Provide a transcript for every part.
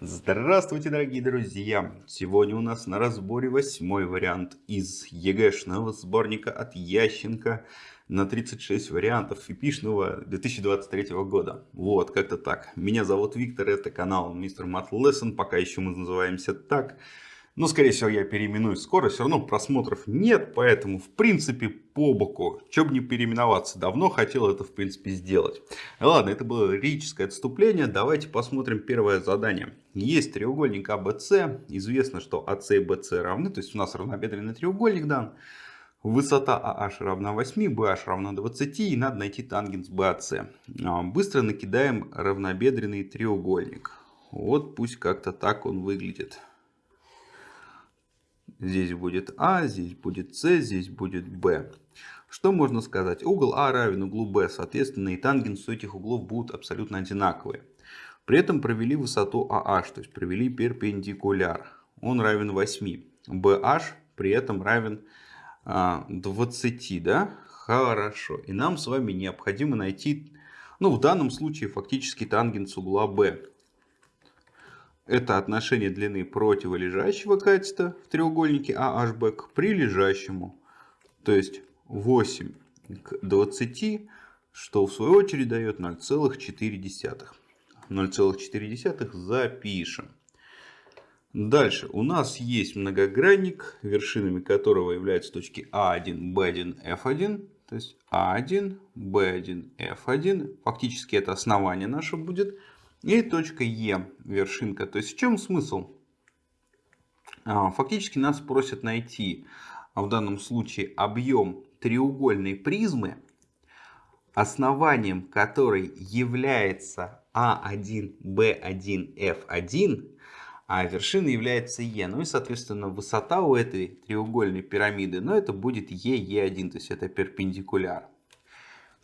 Здравствуйте, дорогие друзья! Сегодня у нас на разборе восьмой вариант из ЕГЭшного сборника от Ященко на 36 вариантов эпичного 2023 года. Вот, как-то так. Меня зовут Виктор, это канал Мистер Мат Lesson, пока еще мы называемся так. Но, скорее всего, я переименуюсь скоро. Все равно просмотров нет, поэтому, в принципе, по боку. Че бы не переименоваться. Давно хотел это, в принципе, сделать. Ладно, это было лирическое отступление. Давайте посмотрим первое задание. Есть треугольник АБС. Известно, что АС и БС равны. То есть, у нас равнобедренный треугольник дан. Высота AH равна 8, BH равна 20 и надо найти тангенс BAC. А, быстро накидаем равнобедренный треугольник. Вот пусть как-то так он выглядит. Здесь будет А, здесь будет С, здесь будет Б. Что можно сказать? Угол А равен углу Б, соответственно и тангенсы этих углов будут абсолютно одинаковые. При этом провели высоту AH, то есть провели перпендикуляр. Он равен 8. BH при этом равен 20, а, да? Хорошо. И нам с вами необходимо найти, ну в данном случае фактически тангенс угла B. Это отношение длины противолежащего катета в треугольнике AHB к прилежащему. То есть 8 к 20, что в свою очередь дает 0,4. 0,4 запишем. Дальше у нас есть многогранник, вершинами которого являются точки А1, Б1, F1. То есть А1, Б1, F1. Фактически это основание наше будет. И точка Е, вершинка. То есть в чем смысл? А, фактически нас просят найти а, в данном случае объем треугольной призмы, основанием которой является А1, Б1, F1, а вершина является Е. Ну и, соответственно, высота у этой треугольной пирамиды, но ну, это будет Е, Е1, то есть это перпендикуляр.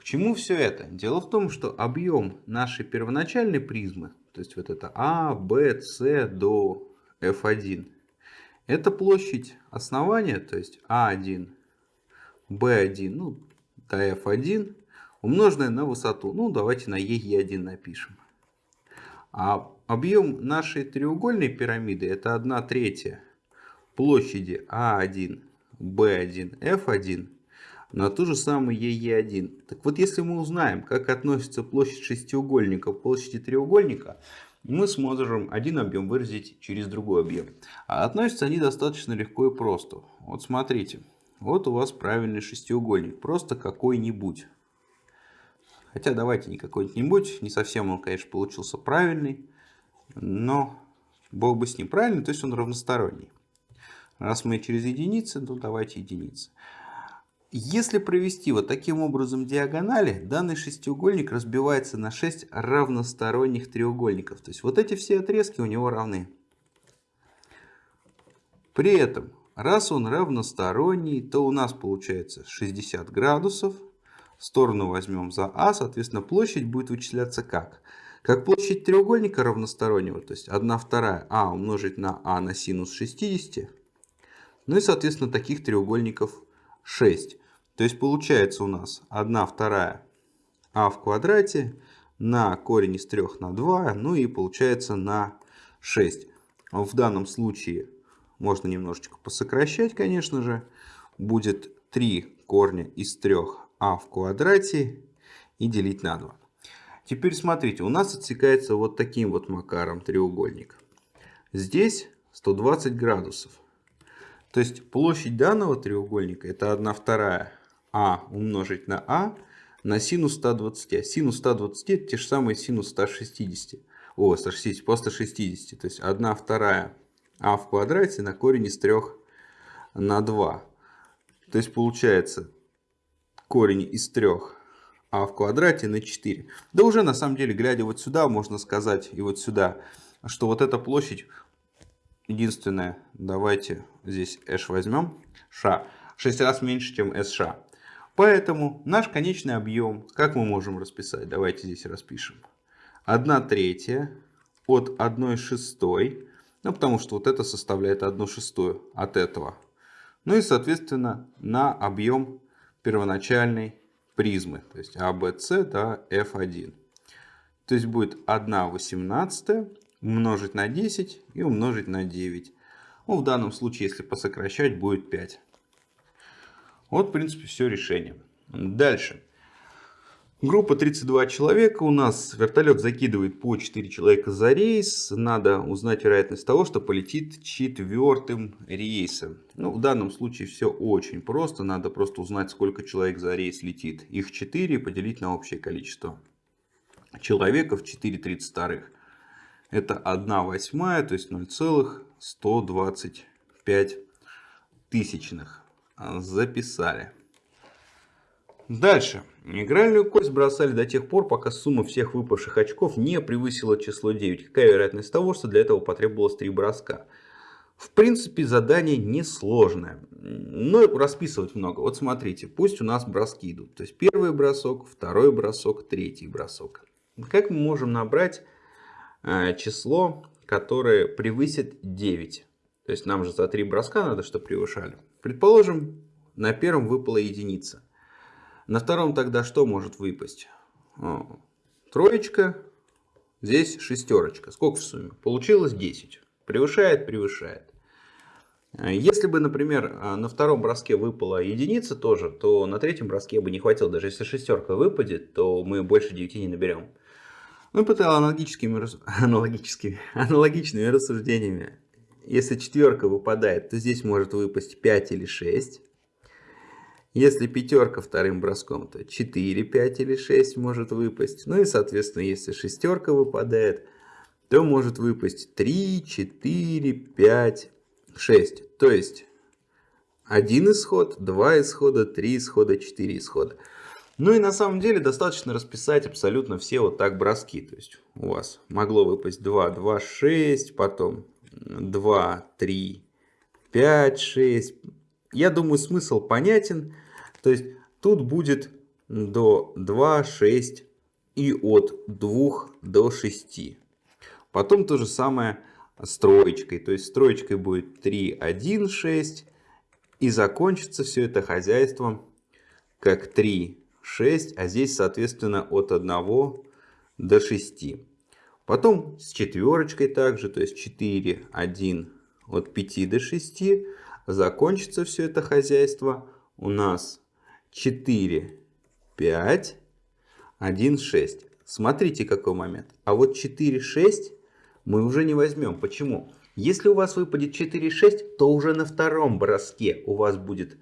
Чему все это? Дело в том, что объем нашей первоначальной призмы, то есть вот это А, Б, С до F1, это площадь основания, то есть А1, Б1, ну, до F1, умноженная на высоту. Ну, давайте на Е1 напишем. А объем нашей треугольной пирамиды это 1 третья площади А1, Б1, F1 на ту же самую ЕЕ1. Так вот, если мы узнаем, как относится площадь шестиугольника к площади треугольника, мы сможем один объем выразить через другой объем. А относятся они достаточно легко и просто. Вот смотрите, вот у вас правильный шестиугольник, просто какой-нибудь. Хотя давайте не какой-нибудь, не совсем он, конечно, получился правильный, но бог бы с ним правильный, то есть он равносторонний. Раз мы через единицы, то давайте единицы. Если провести вот таким образом диагонали, данный шестиугольник разбивается на 6 равносторонних треугольников. То есть вот эти все отрезки у него равны. При этом, раз он равносторонний, то у нас получается 60 градусов. Сторону возьмем за А, соответственно площадь будет вычисляться как? Как площадь треугольника равностороннего, то есть 1 вторая А умножить на А на синус 60. Ну и соответственно таких треугольников 6. То есть получается у нас 1 вторая а в квадрате на корень из 3 на 2, ну и получается на 6. В данном случае можно немножечко посокращать, конечно же. Будет 3 корня из 3 а в квадрате и делить на 2. Теперь смотрите, у нас отсекается вот таким вот макаром треугольник. Здесь 120 градусов. То есть площадь данного треугольника это 1 вторая а умножить на а на синус 120. А синус 120 это те же самые синус 160. О, 160, просто 60. То есть 1 вторая а в квадрате на корень из 3 на 2. То есть получается корень из 3 а в квадрате на 4. Да уже на самом деле, глядя вот сюда, можно сказать и вот сюда, что вот эта площадь единственная, давайте здесь h возьмем, ша, 6 раз меньше, чем sш. Поэтому наш конечный объем, как мы можем расписать? Давайте здесь распишем. 1 третья от 1 шестой. Ну, потому что вот это составляет 1 шестую от этого. Ну и, соответственно, на объем первоначальной призмы. То есть ABC до F1. То есть будет 1 восемнадцатая умножить на 10 и умножить на 9. Ну, в данном случае, если посокращать, будет 5. Вот, в принципе, все решение. Дальше. Группа 32 человека. У нас вертолет закидывает по 4 человека за рейс. Надо узнать вероятность того, что полетит четвертым рейсом. Ну, в данном случае все очень просто. Надо просто узнать, сколько человек за рейс летит. Их 4 и поделить на общее количество человеков 4,32. Это 1 восьмая, то есть 0,125 тысячных. Записали. Дальше. Игральную кость бросали до тех пор, пока сумма всех выпавших очков не превысила число 9. Какая вероятность того, что для этого потребовалось 3 броска? В принципе, задание несложное, но расписывать много. Вот смотрите, пусть у нас броски идут. То есть первый бросок, второй бросок, третий бросок. Как мы можем набрать э, число, которое превысит 9? То есть нам же за 3 броска надо, чтобы превышали. Предположим, на первом выпала единица. На втором тогда что может выпасть? Троечка, здесь шестерочка. Сколько в сумме? Получилось 10. Превышает? Превышает. Если бы, например, на втором броске выпала единица тоже, то на третьем броске бы не хватило. Даже если шестерка выпадет, то мы больше 9 не наберем. Мы под аналогическими, аналогическими, аналогичными рассуждениями. Если четверка выпадает, то здесь может выпасть 5 или 6. Если пятерка вторым броском, то 4, 5 или 6 может выпасть. Ну и, соответственно, если шестерка выпадает, то может выпасть 3, 4, 5, 6. То есть, один исход, два исхода, три исхода, четыре исхода. Ну и на самом деле достаточно расписать абсолютно все вот так броски. То есть у вас могло выпасть 2, 2, 6, потом 2, 3, 5, 6. Я думаю, смысл понятен. То есть тут будет до 2, 6 и от 2 до 6. Потом то же самое с троечкой. То есть с будет 3, 1, 6. И закончится все это хозяйством как 3, 6. А здесь, соответственно, от 1 до 6. Потом с четверочкой также, то есть 4, 1, от 5 до 6. Закончится все это хозяйство у нас 4, 5, 1, 6. Смотрите, какой момент. А вот 4, 6 мы уже не возьмем. Почему? Если у вас выпадет 4, 6, то уже на втором броске у вас будет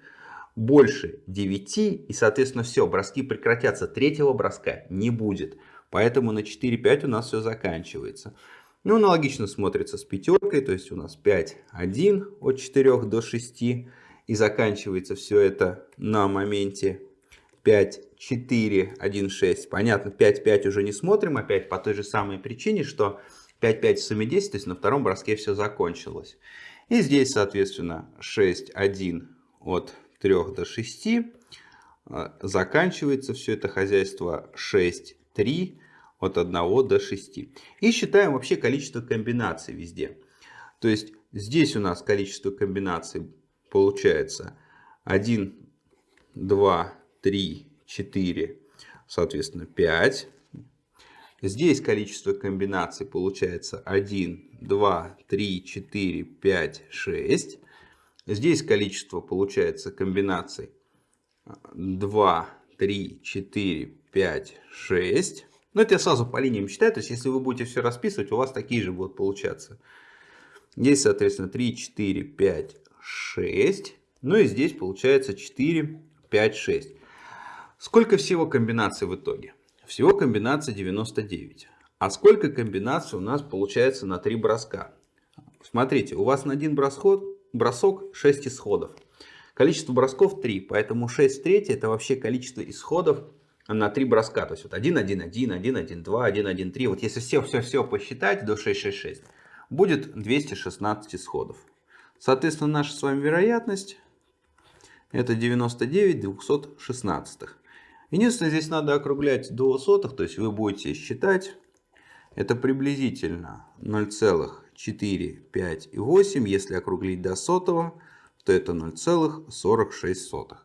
больше 9. И, соответственно, все, броски прекратятся. Третьего броска не будет. Поэтому на 4, 5 у нас все заканчивается. Ну, аналогично смотрится с пятеркой. То есть у нас 5, 1 от 4 до 6. И заканчивается все это на моменте 5, 4, 1, 6. Понятно, 5, 5 уже не смотрим. Опять по той же самой причине, что 5, 5 в сумме 10. То есть на втором броске все закончилось. И здесь, соответственно, 6, 1 от 3 до 6. А, заканчивается все это хозяйство 6, 3 от 1 до 6. И считаем вообще количество комбинаций везде. То есть здесь у нас количество комбинаций получается 1, 2, 3, 4, соответственно 5. Здесь количество комбинаций получается 1, 2, 3, 4, 5, 6. Здесь количество получается комбинаций 2, 3, 4, 5, 6. Но это я сразу по линиям считаю. То есть, если вы будете все расписывать, у вас такие же будут получаться. Здесь, соответственно, 3, 4, 5, 6. Ну и здесь получается 4, 5, 6. Сколько всего комбинаций в итоге? Всего комбинаций 99. А сколько комбинаций у нас получается на 3 броска? Смотрите, у вас на один бросок, бросок 6 исходов. Количество бросков 3, поэтому 6 в третьей это вообще количество исходов на 3 броска. То есть вот 1, 1, 1, 1, 1, 2, 1, 1, 3. Вот если все-все-все посчитать до 6, 6, 6, будет 216 исходов. Соответственно, наша с вами вероятность это 99 216. Единственное, здесь надо округлять до сотых, то есть вы будете считать. Это приблизительно 0,4, 5 и 8. Если округлить до сотого, то это 0,46.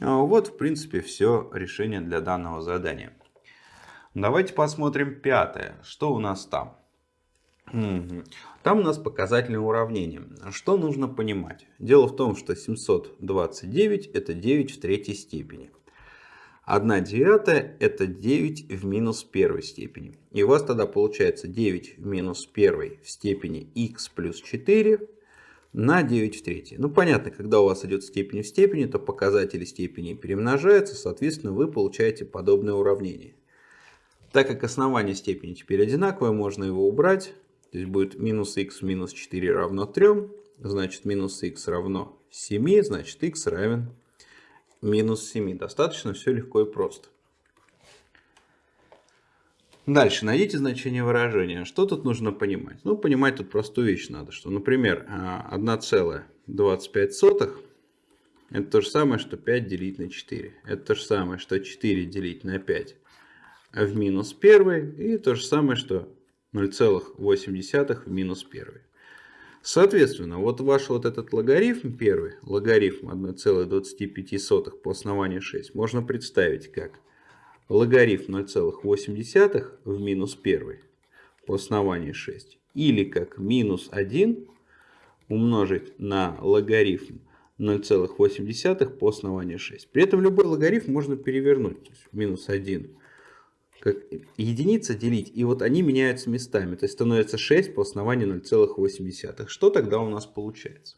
А вот, в принципе, все решение для данного задания. Давайте посмотрим пятое. Что у нас там? Там у нас показательное уравнение. Что нужно понимать? Дело в том, что 729 это 9 в третьей степени. 1 девятая это 9 в минус первой степени. И у вас тогда получается 9 в минус первой в степени x плюс 4 на 9 в третьей. Ну понятно, когда у вас идет степень в степени, то показатели степени перемножаются, соответственно вы получаете подобное уравнение. Так как основание степени теперь одинаковое, можно его убрать. То есть будет минус х минус 4 равно 3. Значит минус х равно 7. Значит х равен минус 7. Достаточно все легко и просто. Дальше найдите значение выражения. Что тут нужно понимать? Ну, понимать тут простую вещь надо, что, например, 1,25 а, это то же самое, что 5 делить на 4. Это то же самое, что 4 делить на 5 в минус 1. И то же самое, что 0,8 в минус 1. Соответственно, вот ваш вот этот логарифм первый, логарифм 1,25 по основанию 6, можно представить как логарифм 0,8 в минус 1 по основанию 6. Или как минус 1 умножить на логарифм 0,8 по основанию 6. При этом любой логарифм можно перевернуть. То есть минус 1 как единица делить, и вот они меняются местами. То есть становится 6 по основанию 0,8. Что тогда у нас получается?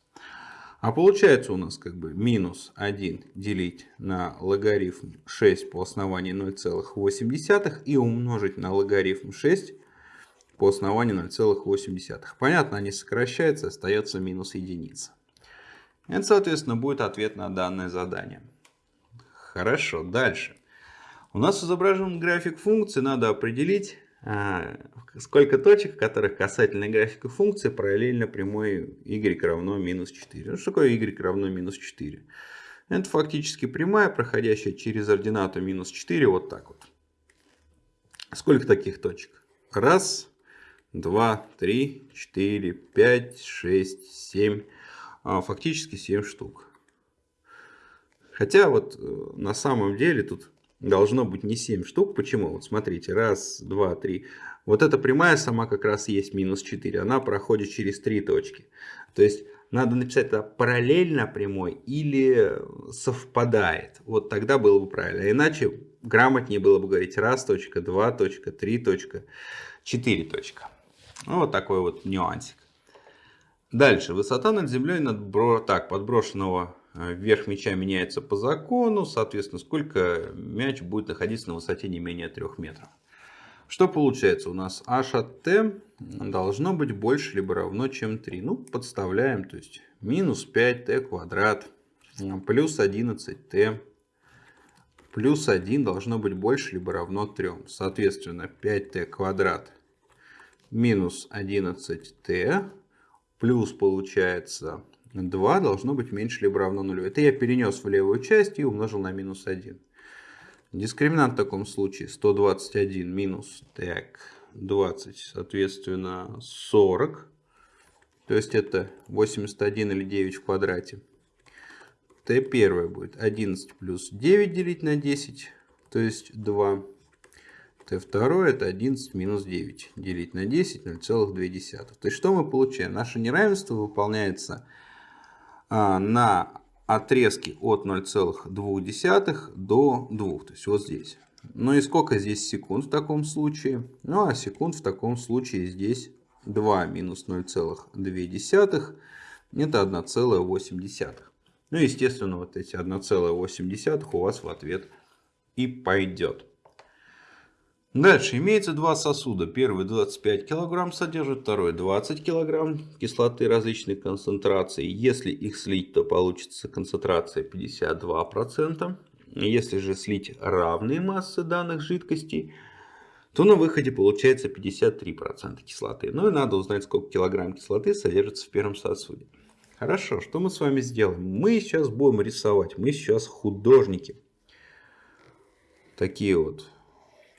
А получается у нас как бы минус 1 делить на логарифм 6 по основанию 0,8 и умножить на логарифм 6 по основанию 0,8. Понятно, они сокращаются, остается минус единица. Это, соответственно, будет ответ на данное задание. Хорошо, дальше. У нас изображен график функции, надо определить, сколько точек, в которых касательно графика функции параллельно прямой y равно минус 4. Ну, что такое y равно минус 4? Это фактически прямая, проходящая через ординату минус 4, вот так вот. Сколько таких точек? Раз, два, три, четыре, пять, шесть, семь. А, фактически 7 штук. Хотя вот э, на самом деле тут должно быть не 7 штук. Почему? Вот смотрите, раз, два, три. Вот эта прямая сама как раз есть минус 4. Она проходит через 3 точки. То есть надо написать это параллельно прямой или совпадает. Вот тогда было бы правильно. Иначе грамотнее было бы говорить раз точка, два точка, три точка, четыре точка. Ну, вот такой вот нюансик. Дальше. Высота над землей над бро... так, подброшенного Э, Верх мяча меняется по закону, соответственно, сколько мяч будет находиться на высоте не менее 3 метров. Что получается? У нас h от t должно быть больше либо равно, чем 3. Ну, подставляем, то есть минус 5t квадрат плюс 11t плюс 1 должно быть больше либо равно 3. Соответственно, 5t квадрат минус 11t плюс получается 2 должно быть меньше либо равно нулю. Это я перенес в левую часть и умножил на минус 1. Дискриминант в таком случае 121 минус так, 20, соответственно 40. То есть это 81 или 9 в квадрате. Т первое будет 11 плюс 9 делить на 10, то есть 2. Т второе это 11 минус 9 делить на 10, 0,2. То есть что мы получаем? Наше неравенство выполняется на отрезке от 0,2 до 2, то есть вот здесь. Ну и сколько здесь секунд в таком случае? Ну а секунд в таком случае здесь 2 минус 0,2 это 1,8. Ну естественно вот эти 1,8 у вас в ответ и пойдет. Дальше имеется два сосуда. Первый 25 кг содержит, второй 20 кг кислоты различной концентрации. Если их слить, то получится концентрация 52%. Если же слить равные массы данных жидкостей, то на выходе получается 53% кислоты. Ну и надо узнать, сколько килограмм кислоты содержится в первом сосуде. Хорошо, что мы с вами сделаем? Мы сейчас будем рисовать. Мы сейчас художники. Такие вот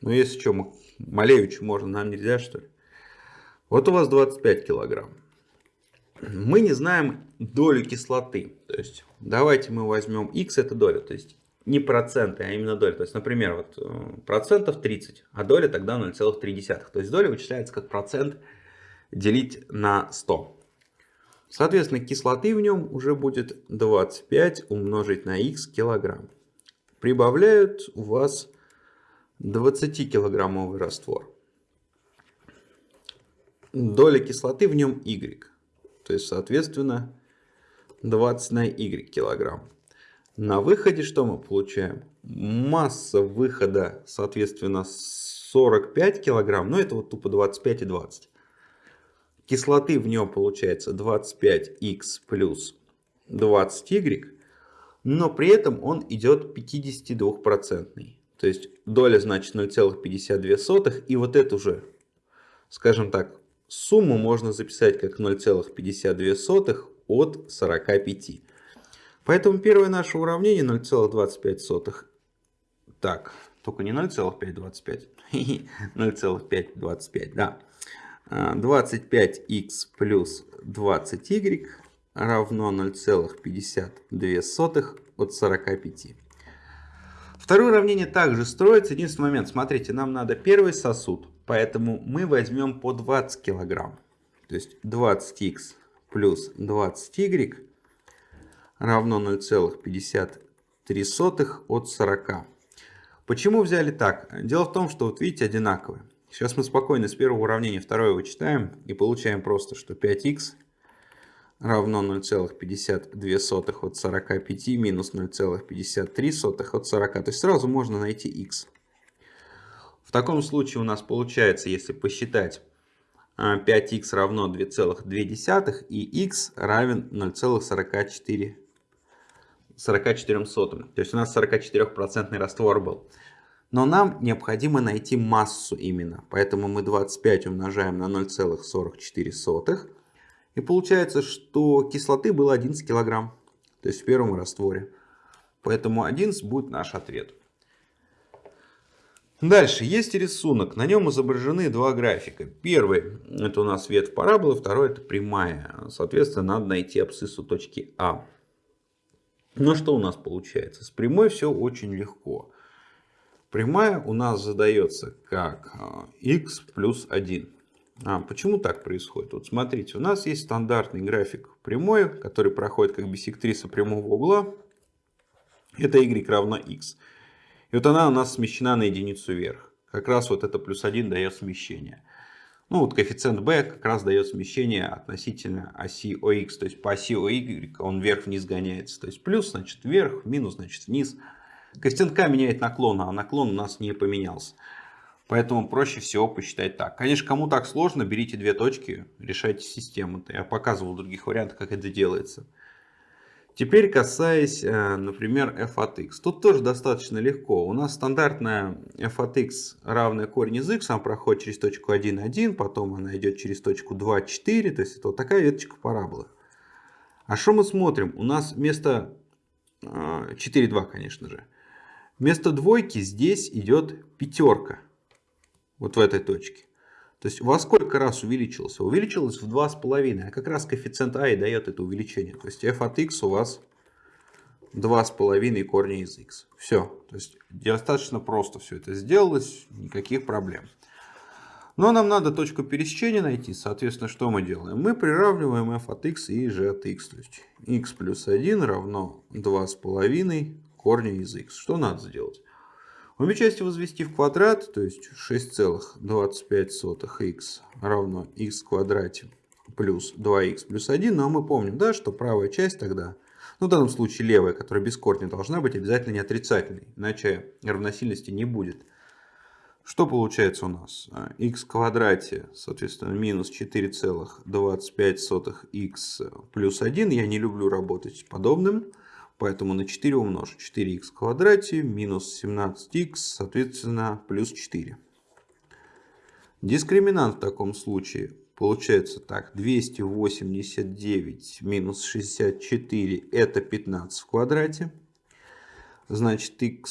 ну, если что, Малевичу можно, нам нельзя, что ли? Вот у вас 25 килограмм. Мы не знаем долю кислоты. То есть, давайте мы возьмем x, это доля. То есть, не проценты, а именно доля. То есть, например, вот э, процентов 30, а доля тогда 0,3. То есть, доля вычисляется как процент делить на 100. Соответственно, кислоты в нем уже будет 25 умножить на х килограмм. Прибавляют у вас 20-килограммовый раствор. Доля кислоты в нем y. То есть, соответственно, 20 на y килограмм. На выходе что мы получаем? Масса выхода, соответственно, 45 килограмм. Но это вот тупо 25 и 20. Кислоты в нем получается 25х плюс 20y. Но при этом он идет 52%. То есть доля значит 0,52. И вот эту же, скажем так, сумму можно записать как 0,52 от 45. Поэтому первое наше уравнение 0,25. Так, только не 0,525. 0,525, да. 25х плюс 20y равно 0,52 от 45. Второе уравнение также строится. Единственный момент, смотрите, нам надо первый сосуд, поэтому мы возьмем по 20 килограмм. То есть 20х плюс 20y равно 0,53 от 40. Почему взяли так? Дело в том, что вот видите одинаковые. Сейчас мы спокойно с первого уравнения второе вычитаем и получаем просто, что 5х равно 0,52 от 45 минус 0,53 от 40. То есть сразу можно найти х. В таком случае у нас получается, если посчитать, 5х а, равно 2,2 и х равен 0,44 44 сотым. То есть у нас 44% раствор был. Но нам необходимо найти массу именно. Поэтому мы 25 умножаем на 0,44. И получается, что кислоты было 11 килограмм. То есть в первом растворе. Поэтому 11 будет наш ответ. Дальше есть рисунок. На нем изображены два графика. Первый это у нас ветвь параболы, второй это прямая. Соответственно, надо найти абсциссу точки А. Но что у нас получается? С прямой все очень легко. Прямая у нас задается как x а, плюс 1. А, почему так происходит? Вот смотрите, у нас есть стандартный график прямой, который проходит как бисектриса прямого угла. Это y равно x. И вот она у нас смещена на единицу вверх. Как раз вот это плюс 1 дает смещение. Ну вот коэффициент b как раз дает смещение относительно оси ОХ. То есть по оси OY он вверх-вниз гоняется. То есть плюс значит вверх, минус значит вниз. Коэффициент К меняет наклон, а наклон у нас не поменялся. Поэтому проще всего посчитать так. Конечно, кому так сложно, берите две точки, решайте систему. Я показывал в других вариантах, как это делается. Теперь касаясь, э, например, f от x. Тут тоже достаточно легко. У нас стандартная f от x равная корень из x. Она проходит через точку 1, 1, потом она идет через точку 2, 4. То есть это вот такая веточка параболы. А что мы смотрим? У нас вместо 4, э, 2, конечно же. Вместо двойки здесь идет пятерка. Вот в этой точке. То есть во сколько раз увеличился? Увеличилось в 2,5. А как раз коэффициент А и дает это увеличение. То есть f от x у вас 2,5 корня из x. Все. То есть достаточно просто все это сделалось. Никаких проблем. Но нам надо точку пересечения найти. Соответственно, что мы делаем? Мы приравниваем f от x и g от x. То есть x плюс 1 равно 2,5 корня из x. Что надо сделать? Обе части возвести в квадрат, то есть 6,25х равно х в квадрате плюс 2х плюс 1. Но мы помним, да, что правая часть тогда, ну в данном случае левая, которая без корня, должна быть обязательно не отрицательной, иначе равносильности не будет. Что получается у нас? х в квадрате, соответственно, минус 4,25х плюс 1. Я не люблю работать с подобным. Поэтому на 4 умножу 4х в квадрате минус 17х, соответственно, плюс 4. Дискриминант в таком случае получается так. 289 минус 64 это 15 в квадрате. Значит, х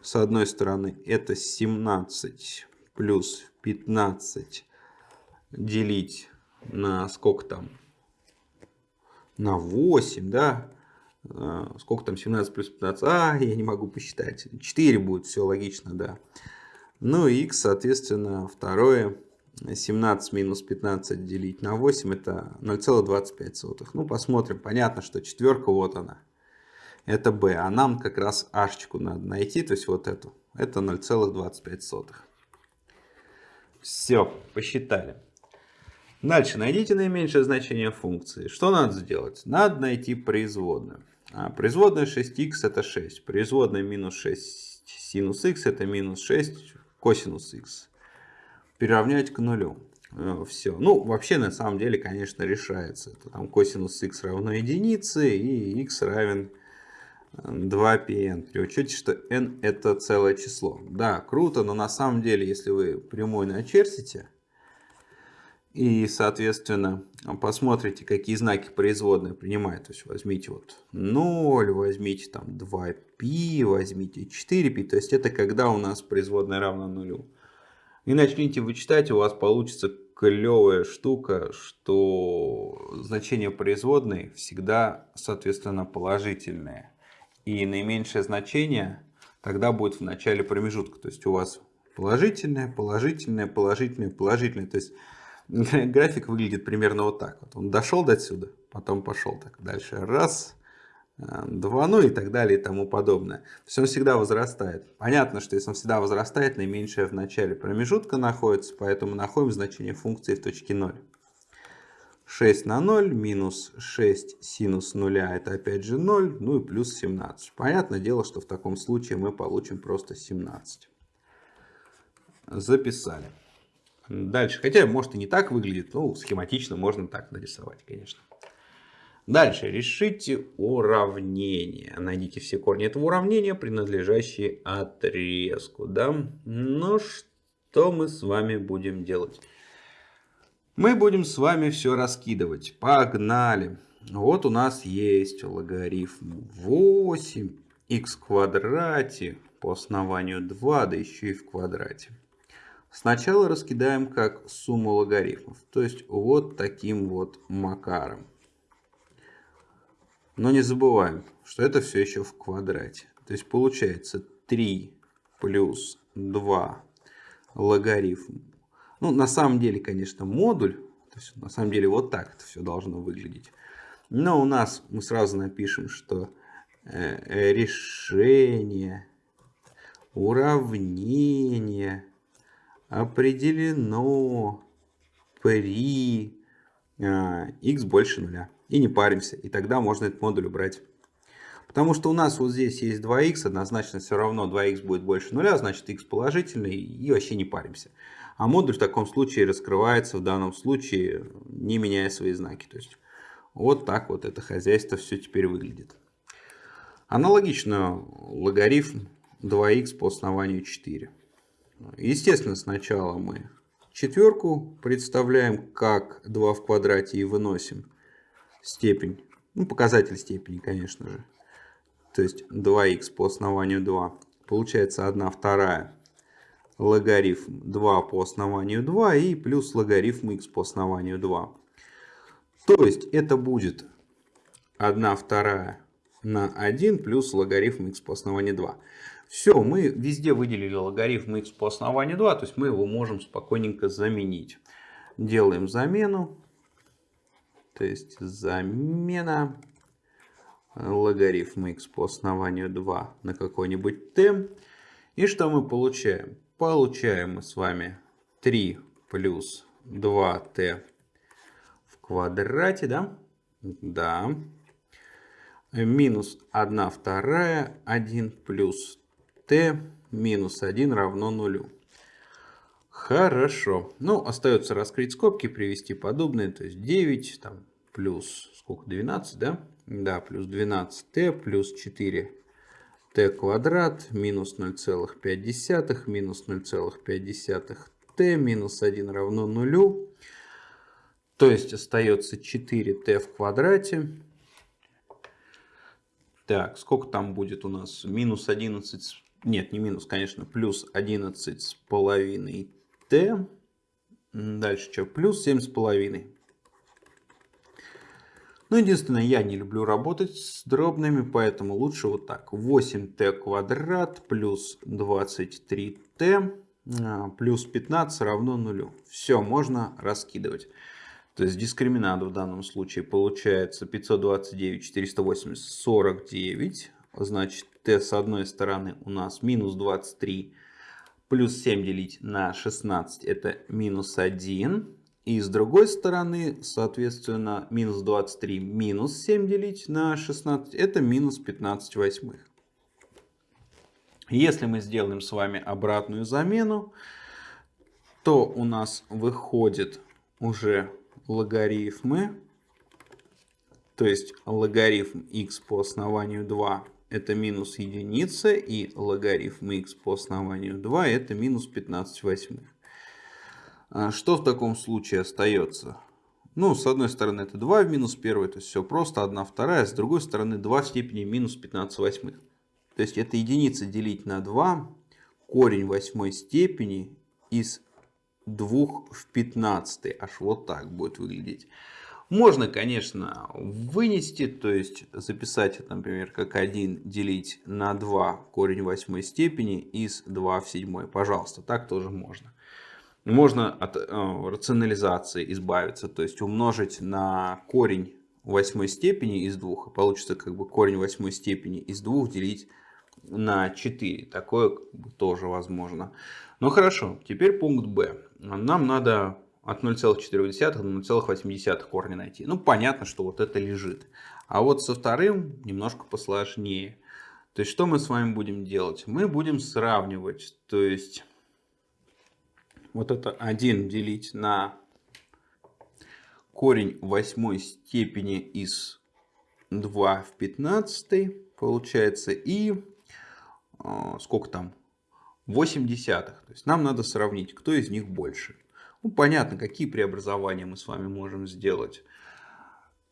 с одной стороны это 17 плюс 15 делить на сколько там? На 8, да? А, сколько там 17 плюс 15? А, я не могу посчитать. 4 будет, все логично, да. Ну и x, соответственно, второе 17 минус 15 делить на 8 это 0,25. Ну, посмотрим. Понятно, что четверка вот она. Это b. А нам как раз h надо найти, то есть вот эту. Это 0,25. Все, посчитали. Дальше найдите наименьшее значение функции. Что надо сделать? Надо найти производную. А, производная 6х это 6. Производная минус 6 синус х это минус 6 косинус х. Приравнять к нулю. Э, Все. Ну, вообще, на самом деле, конечно, решается. Это там косинус х равно единице и х равен 2πn. При учете, что n это целое число. Да, круто, но на самом деле, если вы прямой начертите, и, соответственно, посмотрите, какие знаки производная принимает. То есть возьмите вот 0, возьмите там 2π, возьмите 4π. То есть это когда у нас производная равна нулю. И начните вычитать, у вас получится клевая штука, что значение производной всегда, соответственно, положительное. И наименьшее значение тогда будет в начале промежутка. То есть у вас положительное, положительное, положительное, положительное. То есть график выглядит примерно вот так. Вот он дошел до сюда, потом пошел так дальше. Раз, э, два, ну и так далее и тому подобное. То есть он всегда возрастает. Понятно, что если он всегда возрастает, наименьшее в начале промежутка находится, поэтому находим значение функции в точке 0. 6 на 0 минус 6 синус 0 это опять же 0, ну и плюс 17. Понятное дело, что в таком случае мы получим просто 17. Записали. Дальше, хотя может и не так выглядит, но схематично можно так нарисовать, конечно. Дальше, решите уравнение. Найдите все корни этого уравнения, принадлежащие отрезку. Да? Ну, что мы с вами будем делать? Мы будем с вами все раскидывать. Погнали. Вот у нас есть логарифм 8 х квадрате по основанию 2, да еще и в квадрате. Сначала раскидаем как сумму логарифмов. То есть вот таким вот макаром. Но не забываем, что это все еще в квадрате. То есть получается 3 плюс 2 логарифм. Ну, на самом деле, конечно, модуль. То есть, на самом деле, вот так это все должно выглядеть. Но у нас мы сразу напишем, что э, решение уравнения определено при x больше нуля. И не паримся. И тогда можно этот модуль убрать. Потому что у нас вот здесь есть 2х, однозначно все равно 2х будет больше нуля, значит x положительный и вообще не паримся. А модуль в таком случае раскрывается в данном случае, не меняя свои знаки. То есть вот так вот это хозяйство все теперь выглядит. Аналогично логарифм 2х по основанию 4. Естественно, сначала мы четверку представляем как 2 в квадрате и выносим степень, ну, показатель степени, конечно же. То есть 2х по основанию 2. Получается 1 вторая логарифм 2 по основанию 2 и плюс логарифм х по основанию 2. То есть это будет 1 вторая на 1 плюс логарифм х по основанию 2. Все, мы везде выделили логарифм х по основанию 2, то есть мы его можем спокойненько заменить. Делаем замену. То есть замена логарифм х по основанию 2 на какой-нибудь t. И что мы получаем? Получаем мы с вами 3 плюс 2t в квадрате, да? Да. Минус 1 вторая, 1 плюс t минус 1 равно нулю. Хорошо. Ну, остается раскрыть скобки, привести подобные. То есть 9 там, плюс сколько, 12, да? Да, плюс 12t плюс 4 t квадрат минус 0,5 минус 0,5 t минус 1 равно нулю. То есть остается 4t в квадрате. Так, сколько там будет у нас? Минус 11 нет, не минус, конечно, плюс 11 с половиной t. Дальше что? Плюс 7 с половиной. Ну, единственное, я не люблю работать с дробными, поэтому лучше вот так. 8t квадрат плюс 23t а, плюс 15 равно нулю. Все, можно раскидывать. То есть дискриминант в данном случае получается 529, 480, 49. Значит, t с одной стороны у нас минус 23 плюс 7 делить на 16 это минус 1. И с другой стороны, соответственно, минус 23 минус 7 делить на 16 это минус 15 восьмых. Если мы сделаем с вами обратную замену, то у нас выходит уже логарифмы. То есть логарифм x по основанию 2 это минус единица, и логарифм x по основанию 2 это минус 15 восьмых. А что в таком случае остается? Ну, с одной стороны это 2 в минус 1, то есть все просто, 1 вторая, с другой стороны 2 в степени минус 15 восьмых. То есть это единица делить на 2, корень восьмой степени из 2 в 15. Аж вот так будет выглядеть. Можно, конечно, вынести, то есть записать например, как 1 делить на 2 корень восьмой степени из 2 в 7. Пожалуйста, так тоже можно. Можно от э, рационализации избавиться, то есть умножить на корень восьмой степени из 2. Получится как бы корень восьмой степени из 2 делить на 4. Такое тоже возможно. Ну хорошо, теперь пункт Б. Нам надо от 0,4 до 0,8 корня найти. Ну понятно, что вот это лежит. А вот со вторым немножко посложнее. То есть что мы с вами будем делать? Мы будем сравнивать. То есть вот это 1 делить на корень восьмой степени из 2 в 15 получается. И а, сколько там? 8 десятых. То есть нам надо сравнить, кто из них больше. Ну, понятно, какие преобразования мы с вами можем сделать.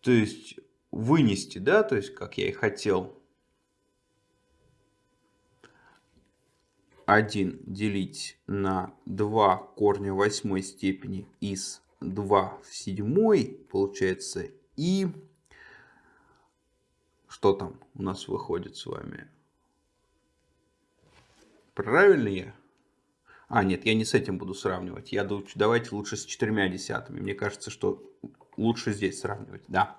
То есть вынести, да, то есть как я и хотел. 1 делить на 2 корня восьмой степени из 2 в седьмой получается и что там у нас выходит с вами Правильно я? А, нет, я не с этим буду сравнивать. Я давайте лучше с четырьмя десятыми. Мне кажется, что лучше здесь сравнивать. Да.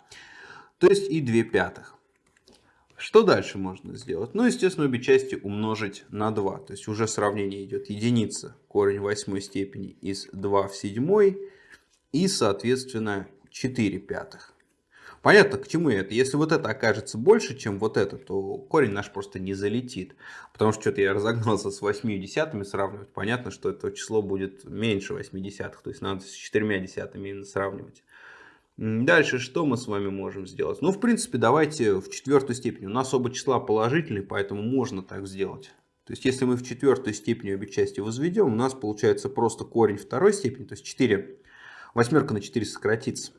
То есть и 2 пятых. Что дальше можно сделать? Ну, естественно, обе части умножить на 2. То есть уже сравнение идет единица, корень восьмой степени из 2 в седьмой и, соответственно, 4 пятых. Понятно, к чему это. Если вот это окажется больше, чем вот это, то корень наш просто не залетит. Потому что что-то я разогнался с 8 десятыми сравнивать. Понятно, что это число будет меньше 8 десятых. То есть надо с 4 десятыми именно сравнивать. Дальше что мы с вами можем сделать? Ну, в принципе, давайте в четвертую степень. У нас оба числа положительные, поэтому можно так сделать. То есть, если мы в четвертую степень обе части возведем, у нас получается просто корень второй степени, то есть 4. Восьмерка на 4 сократится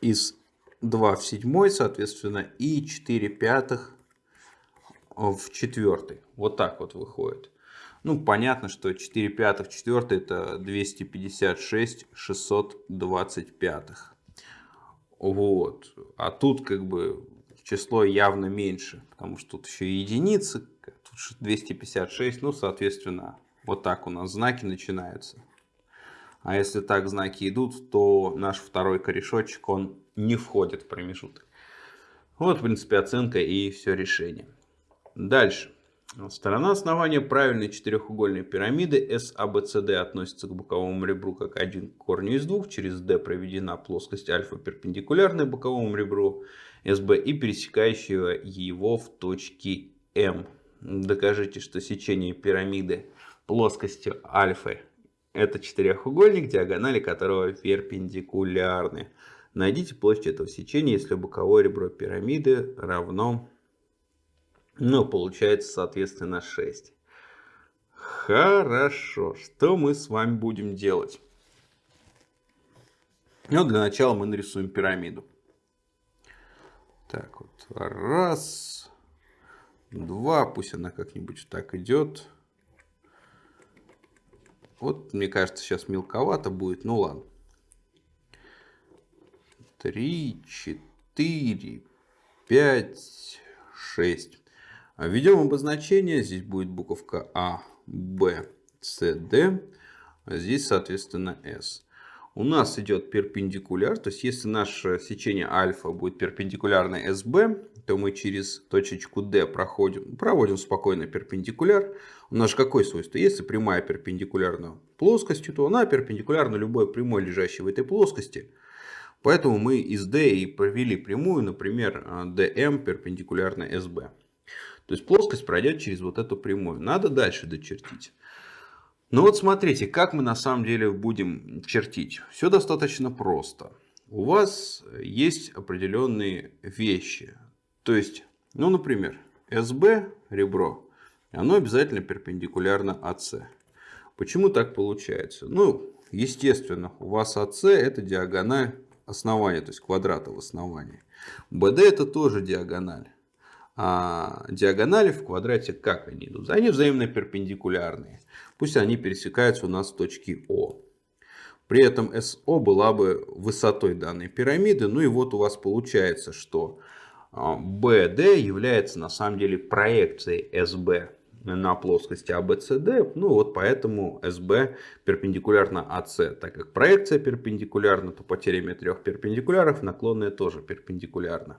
из 2 в седьмой, соответственно, и 4 пятых в четвертый. Вот так вот выходит. Ну, понятно, что 4 пятых в четвертый это 256 625. Вот. А тут как бы число явно меньше, потому что тут еще единицы, тут 256, ну, соответственно, вот так у нас знаки начинаются. А если так знаки идут, то наш второй корешочек, он не входит в промежуток. Вот, в принципе, оценка и все решение. Дальше. Сторона основания правильной четырехугольной пирамиды SABCD а относится к боковому ребру как один к корню из двух. Через D проведена плоскость альфа перпендикулярная боковому ребру SB и пересекающего его в точке M. Докажите, что сечение пирамиды плоскостью альфа это четырехугольник, диагонали которого перпендикулярны. Найдите площадь этого сечения, если боковое ребро пирамиды равно, ну, получается, соответственно, 6. Хорошо, что мы с вами будем делать? Ну, для начала мы нарисуем пирамиду. Так вот, раз, два, пусть она как-нибудь так идет. Вот, мне кажется, сейчас мелковато будет, ну ладно. 3, 4, 5, 6. Введем обозначение. Здесь будет буковка А, Б, CD, а здесь, соответственно, S. У нас идет перпендикуляр, то есть если наше сечение альфа будет перпендикулярно SB, то мы через точечку D проходим, проводим спокойно перпендикуляр. У нас же какое свойство? Если прямая перпендикулярна плоскости, то она перпендикулярна любой прямой, лежащей в этой плоскости. Поэтому мы из D и провели прямую, например, DM перпендикулярно SB. То есть плоскость пройдет через вот эту прямую. Надо дальше дочертить. Ну вот смотрите, как мы на самом деле будем чертить. Все достаточно просто. У вас есть определенные вещи. То есть, ну, например, SB ребро, оно обязательно перпендикулярно АС. Почему так получается? Ну, естественно, у вас АС это диагональ основания, то есть квадрата в основании. BD это тоже диагональ. А диагонали в квадрате как они идут? Они взаимно перпендикулярные. Пусть они пересекаются у нас в точке О. При этом СО была бы высотой данной пирамиды. Ну и вот у вас получается, что а, является на самом деле проекцией SB на плоскости ABCD. Ну вот поэтому SB перпендикулярно AC. Так как проекция перпендикулярна, то по теореме трех перпендикуляров наклонная тоже перпендикулярна.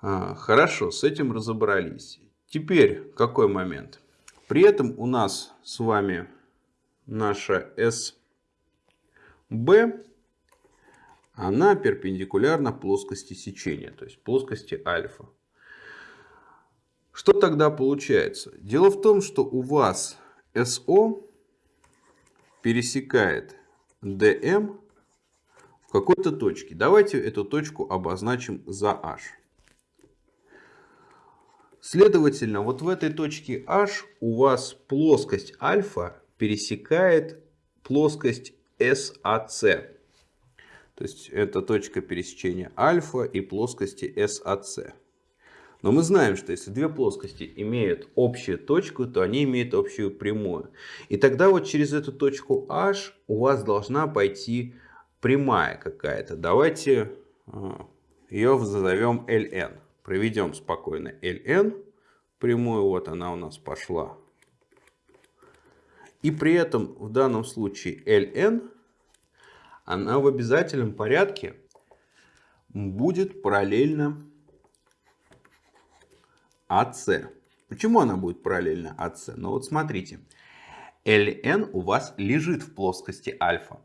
А, хорошо, с этим разобрались. Теперь какой момент? При этом у нас с вами наша SB, она перпендикулярна плоскости сечения, то есть плоскости альфа. Что тогда получается? Дело в том, что у вас SO пересекает DM в какой-то точке. Давайте эту точку обозначим за H. Следовательно, вот в этой точке H у вас плоскость альфа пересекает плоскость SAC. То есть это точка пересечения альфа и плоскости SAC. Но мы знаем, что если две плоскости имеют общую точку, то они имеют общую прямую. И тогда вот через эту точку H у вас должна пойти прямая какая-то. Давайте а, ее назовем LN. Проведем спокойно ln. Прямую вот она у нас пошла. И при этом в данном случае ln, она в обязательном порядке будет параллельно AC. Почему она будет параллельно AC? Ну вот смотрите. ln у вас лежит в плоскости альфа.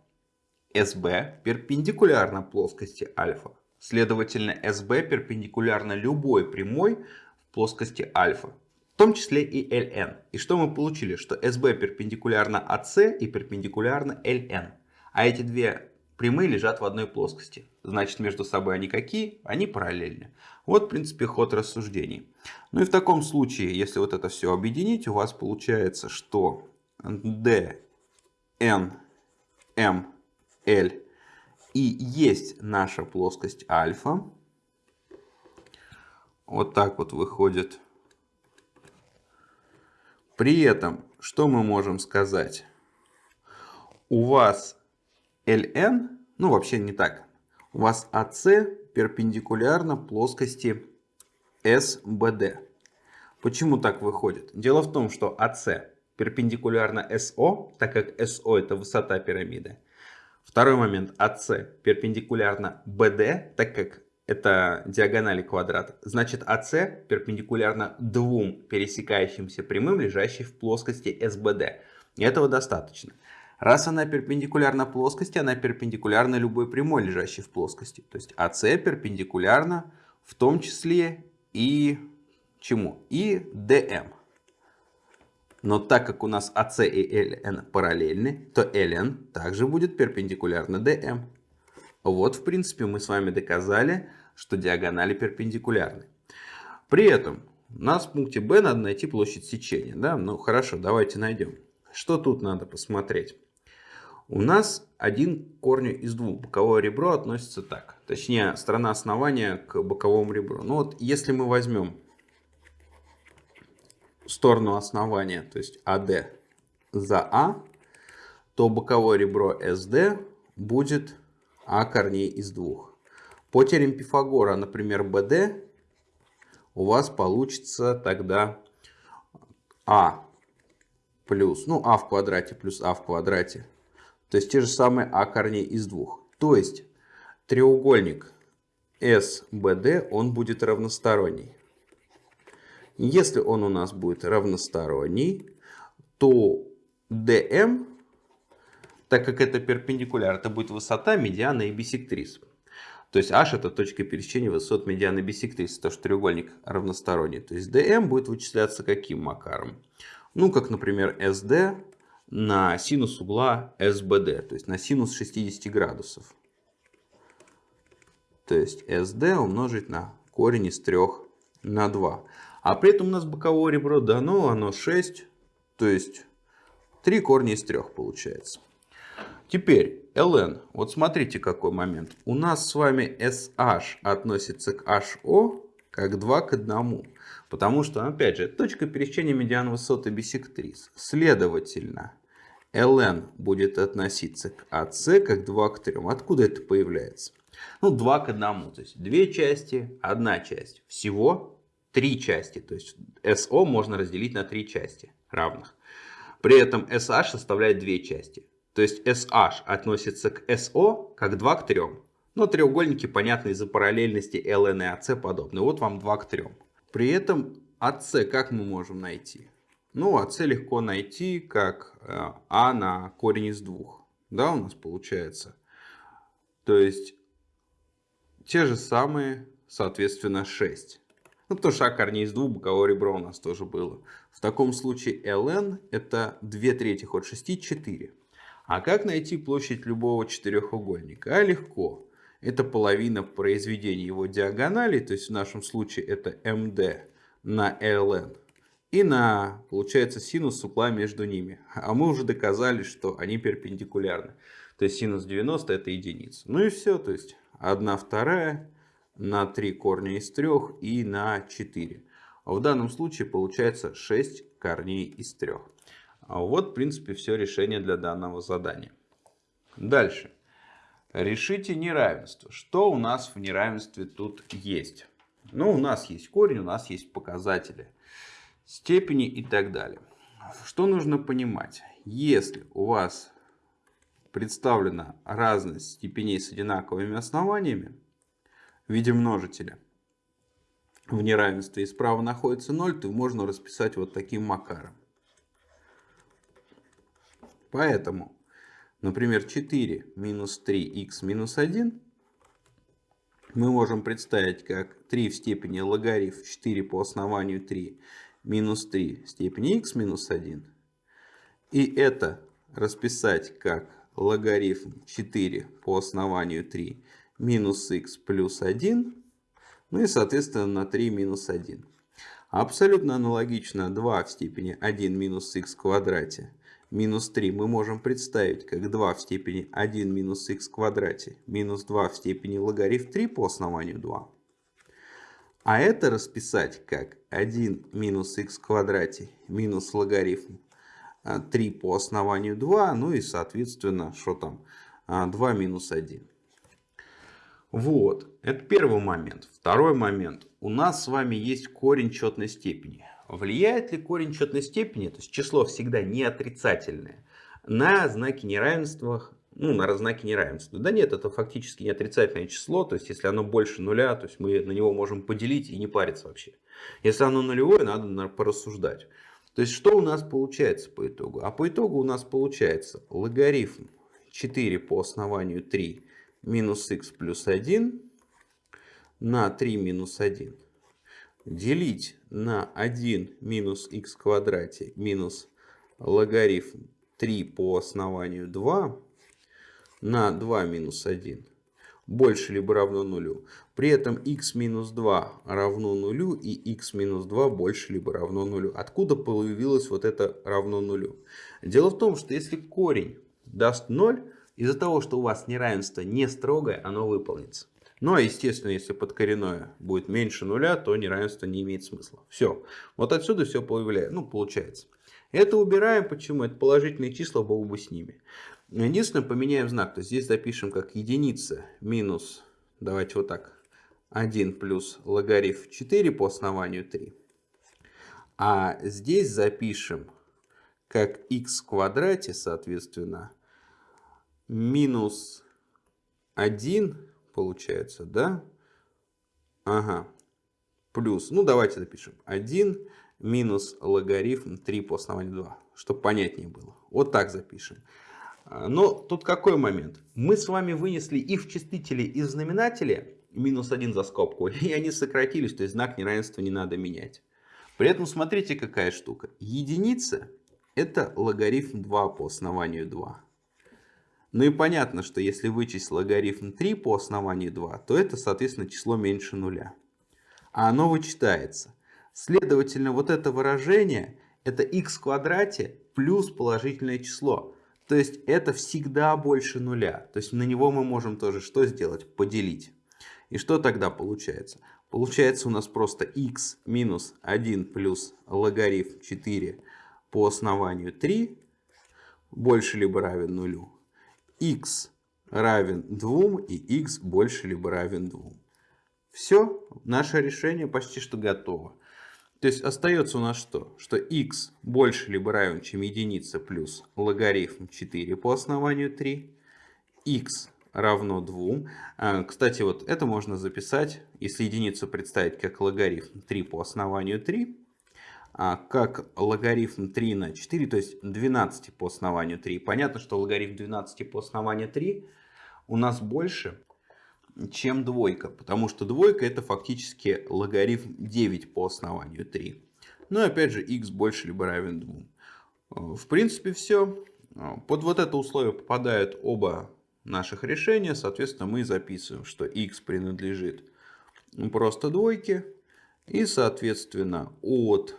SB перпендикулярно плоскости альфа. Следовательно, SB перпендикулярно любой прямой в плоскости альфа, в том числе и LN. И что мы получили? Что SB перпендикулярно AC и перпендикулярно LN. А эти две прямые лежат в одной плоскости. Значит, между собой они какие? Они параллельны. Вот, в принципе, ход рассуждений. Ну и в таком случае, если вот это все объединить, у вас получается, что D, N, M, L и есть наша плоскость альфа. Вот так вот выходит. При этом, что мы можем сказать? У вас LN, ну вообще не так. У вас AC перпендикулярно плоскости SBD. Почему так выходит? Дело в том, что AC перпендикулярно SO, так как SO это высота пирамиды. Второй момент. АС перпендикулярно BD, так как это диагонали квадрата. Значит, АС перпендикулярно двум пересекающимся прямым, лежащим в плоскости СБД. И этого достаточно. Раз она перпендикулярна плоскости, она перпендикулярна любой прямой, лежащей в плоскости. То есть АС перпендикулярна в том числе и чему? И ДМ. Но так как у нас AC и LN параллельны, то LN также будет перпендикулярно DM. Вот, в принципе, мы с вами доказали, что диагонали перпендикулярны. При этом у нас в пункте B надо найти площадь сечения. Да? Ну хорошо, давайте найдем. Что тут надо посмотреть? У нас один к корню из двух. Боковое ребро относится так. Точнее, сторона основания к боковому ребру. Ну вот, если мы возьмем сторону основания, то есть AD за А, то боковое ребро SD будет А корней из двух. По теореме Пифагора, например, BD, у вас получится тогда А плюс, ну, а в квадрате плюс а в квадрате. То есть те же самые а корней из двух. То есть треугольник SBD, он будет равносторонний. Если он у нас будет равносторонний, то DM, так как это перпендикуляр, это будет высота, медиана и бисектрис. То есть h это точка пересечения высот медианы и бисектрисы, то что треугольник равносторонний. То есть DM будет вычисляться каким макаром? Ну, как, например, SD на синус угла SBD, то есть на синус 60 градусов. То есть SD умножить на корень из 3 на 2. А при этом у нас боковое ребро дано, оно 6, то есть 3 корня из 3 получается. Теперь ln. Вот смотрите какой момент. У нас с вами SH относится к HO как 2 к 1. Потому что, опять же, точка пересечения медиан высоты бисектрис. Следовательно, ln будет относиться к AC как 2 к 3. Откуда это появляется? Ну, 2 к 1. То есть, две части, одна часть. Всего три части. То есть, SO можно разделить на три части равных. При этом SH составляет две части. То есть SH относится к SO как 2 к 3. Но треугольники, понятно, из-за параллельности LN и AC подобны. Вот вам 2 к 3. При этом AC как мы можем найти? Ну, AC легко найти как э, А на корень из 2. Да, у нас получается. То есть те же самые, соответственно, 6. Ну, потому что А корней из 2, боковое ребро у нас тоже было. В таком случае ln это 2 третьих от 6, 4. А как найти площадь любого четырехугольника? А легко. Это половина произведения его диагонали, то есть в нашем случае это md на ln. И на, получается, синус угла между ними. А мы уже доказали, что они перпендикулярны. То есть синус 90 это единица. Ну и все, то есть 1 вторая на 3 корня из 3 и на 4. А в данном случае получается 6 корней из 3. А вот, в принципе, все решение для данного задания. Дальше. Решите неравенство. Что у нас в неравенстве тут есть? Ну, у нас есть корень, у нас есть показатели, степени и так далее. Что нужно понимать? Если у вас представлена разность степеней с одинаковыми основаниями в виде множителя в неравенстве и справа находится 0, то можно расписать вот таким макаром. Поэтому, например, 4 минус 3х минус 1 мы можем представить как 3 в степени логарифм 4 по основанию 3 минус 3 в степени х минус 1. И это расписать как логарифм 4 по основанию 3 минус х плюс 1. Ну и соответственно на 3 минус 1. Абсолютно аналогично 2 в степени 1 минус х в квадрате минус 3 мы можем представить как 2 в степени 1 минус х в квадрате минус 2 в степени логарифм 3 по основанию 2. А это расписать как 1 минус х в квадрате минус логарифм 3 а, по основанию 2, ну и соответственно, что там, 2 а, минус 1. Вот, это первый момент. Второй момент. У нас с вами есть корень четной степени. Влияет ли корень четной степени, то есть число всегда не отрицательное, на знаки неравенства, ну, на знаки неравенства? Да нет, это фактически не отрицательное число, то есть если оно больше нуля, то есть мы на него можем поделить и не париться вообще. Если оно нулевое, надо порассуждать. То есть что у нас получается по итогу? А по итогу у нас получается логарифм 4 по основанию 3 минус х плюс 1 на 3 минус 1 делить на 1 минус в квадрате минус логарифм 3 по основанию 2 на 2 минус 1 больше либо равно нулю. При этом x минус 2 равно нулю и x минус 2 больше либо равно нулю. Откуда появилось вот это равно нулю? Дело в том, что если корень даст 0, из-за того, что у вас неравенство не строгое, оно выполнится. Ну а естественно, если подкоренное будет меньше нуля, то неравенство не имеет смысла. Все. Вот отсюда все появляется, ну, получается. Это убираем. Почему? Это положительные числа, бог бы с ними. Единственное, поменяем знак. То есть здесь запишем как единица минус, давайте вот так, 1 плюс логарифм 4 по основанию 3. А здесь запишем как x в квадрате, соответственно, минус 1 получается, да? Ага. Плюс, ну давайте запишем. 1 минус логарифм 3 по основанию 2, чтобы понятнее было. Вот так запишем. А, но тут какой момент? Мы с вами вынесли и в числителе, и в знаменателе минус 1 за скобку, и они сократились, то есть знак неравенства не надо менять. При этом смотрите какая штука. Единица это логарифм 2 по основанию 2. Ну и понятно, что если вычесть логарифм 3 по основанию 2, то это, соответственно, число меньше нуля. А оно вычитается. Следовательно, вот это выражение это x в квадрате плюс положительное число. То есть это всегда больше нуля. То есть на него мы можем тоже что сделать? Поделить. И что тогда получается? Получается у нас просто x минус 1 плюс логарифм 4 по основанию 3 больше либо равен нулю. x равен 2 и x больше либо равен 2. Все, наше решение почти что готово. То есть остается у нас что? Что x больше либо равен, чем единица плюс логарифм 4 по основанию 3. x равно 2. А, кстати, вот это можно записать, если единицу представить как логарифм 3 по основанию 3, а, как логарифм 3 на 4, то есть 12 по основанию 3. Понятно, что логарифм 12 по основанию 3 у нас больше, чем двойка, потому что двойка это фактически логарифм 9 по основанию 3. Ну и опять же x больше либо равен 2. А, в принципе все. Под вот это условие попадают оба наших решения, соответственно, мы записываем, что x принадлежит просто двойке. И, соответственно, от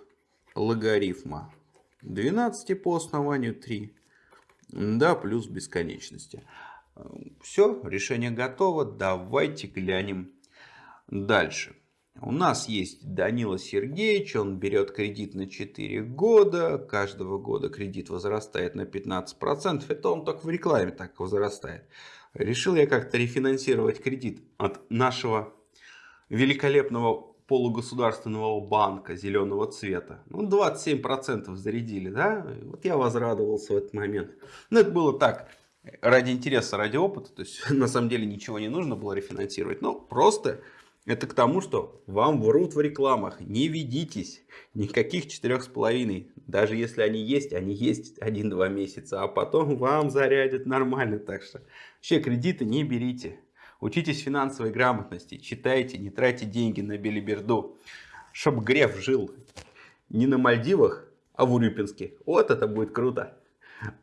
логарифма 12 по основанию 3 да, плюс бесконечности. Все, решение готово. Давайте глянем дальше. У нас есть Данила Сергеевич, он берет кредит на 4 года, каждого года кредит возрастает на 15%, это он только в рекламе так возрастает. Решил я как-то рефинансировать кредит от нашего великолепного полугосударственного банка зеленого цвета. Ну, 27% зарядили, да? Вот я возрадовался в этот момент. Но это было так, ради интереса, ради опыта. То есть, на самом деле, ничего не нужно было рефинансировать. Но просто это к тому, что вам врут в рекламах. Не ведитесь. Никаких четырех с половиной. Даже если они есть, они есть один-два месяца. А потом вам зарядят нормально. Так что вообще кредиты не берите. Учитесь финансовой грамотности. Читайте, не тратьте деньги на белиберду. Чтоб Греф жил не на Мальдивах, а в Урюпинске. Вот это будет круто.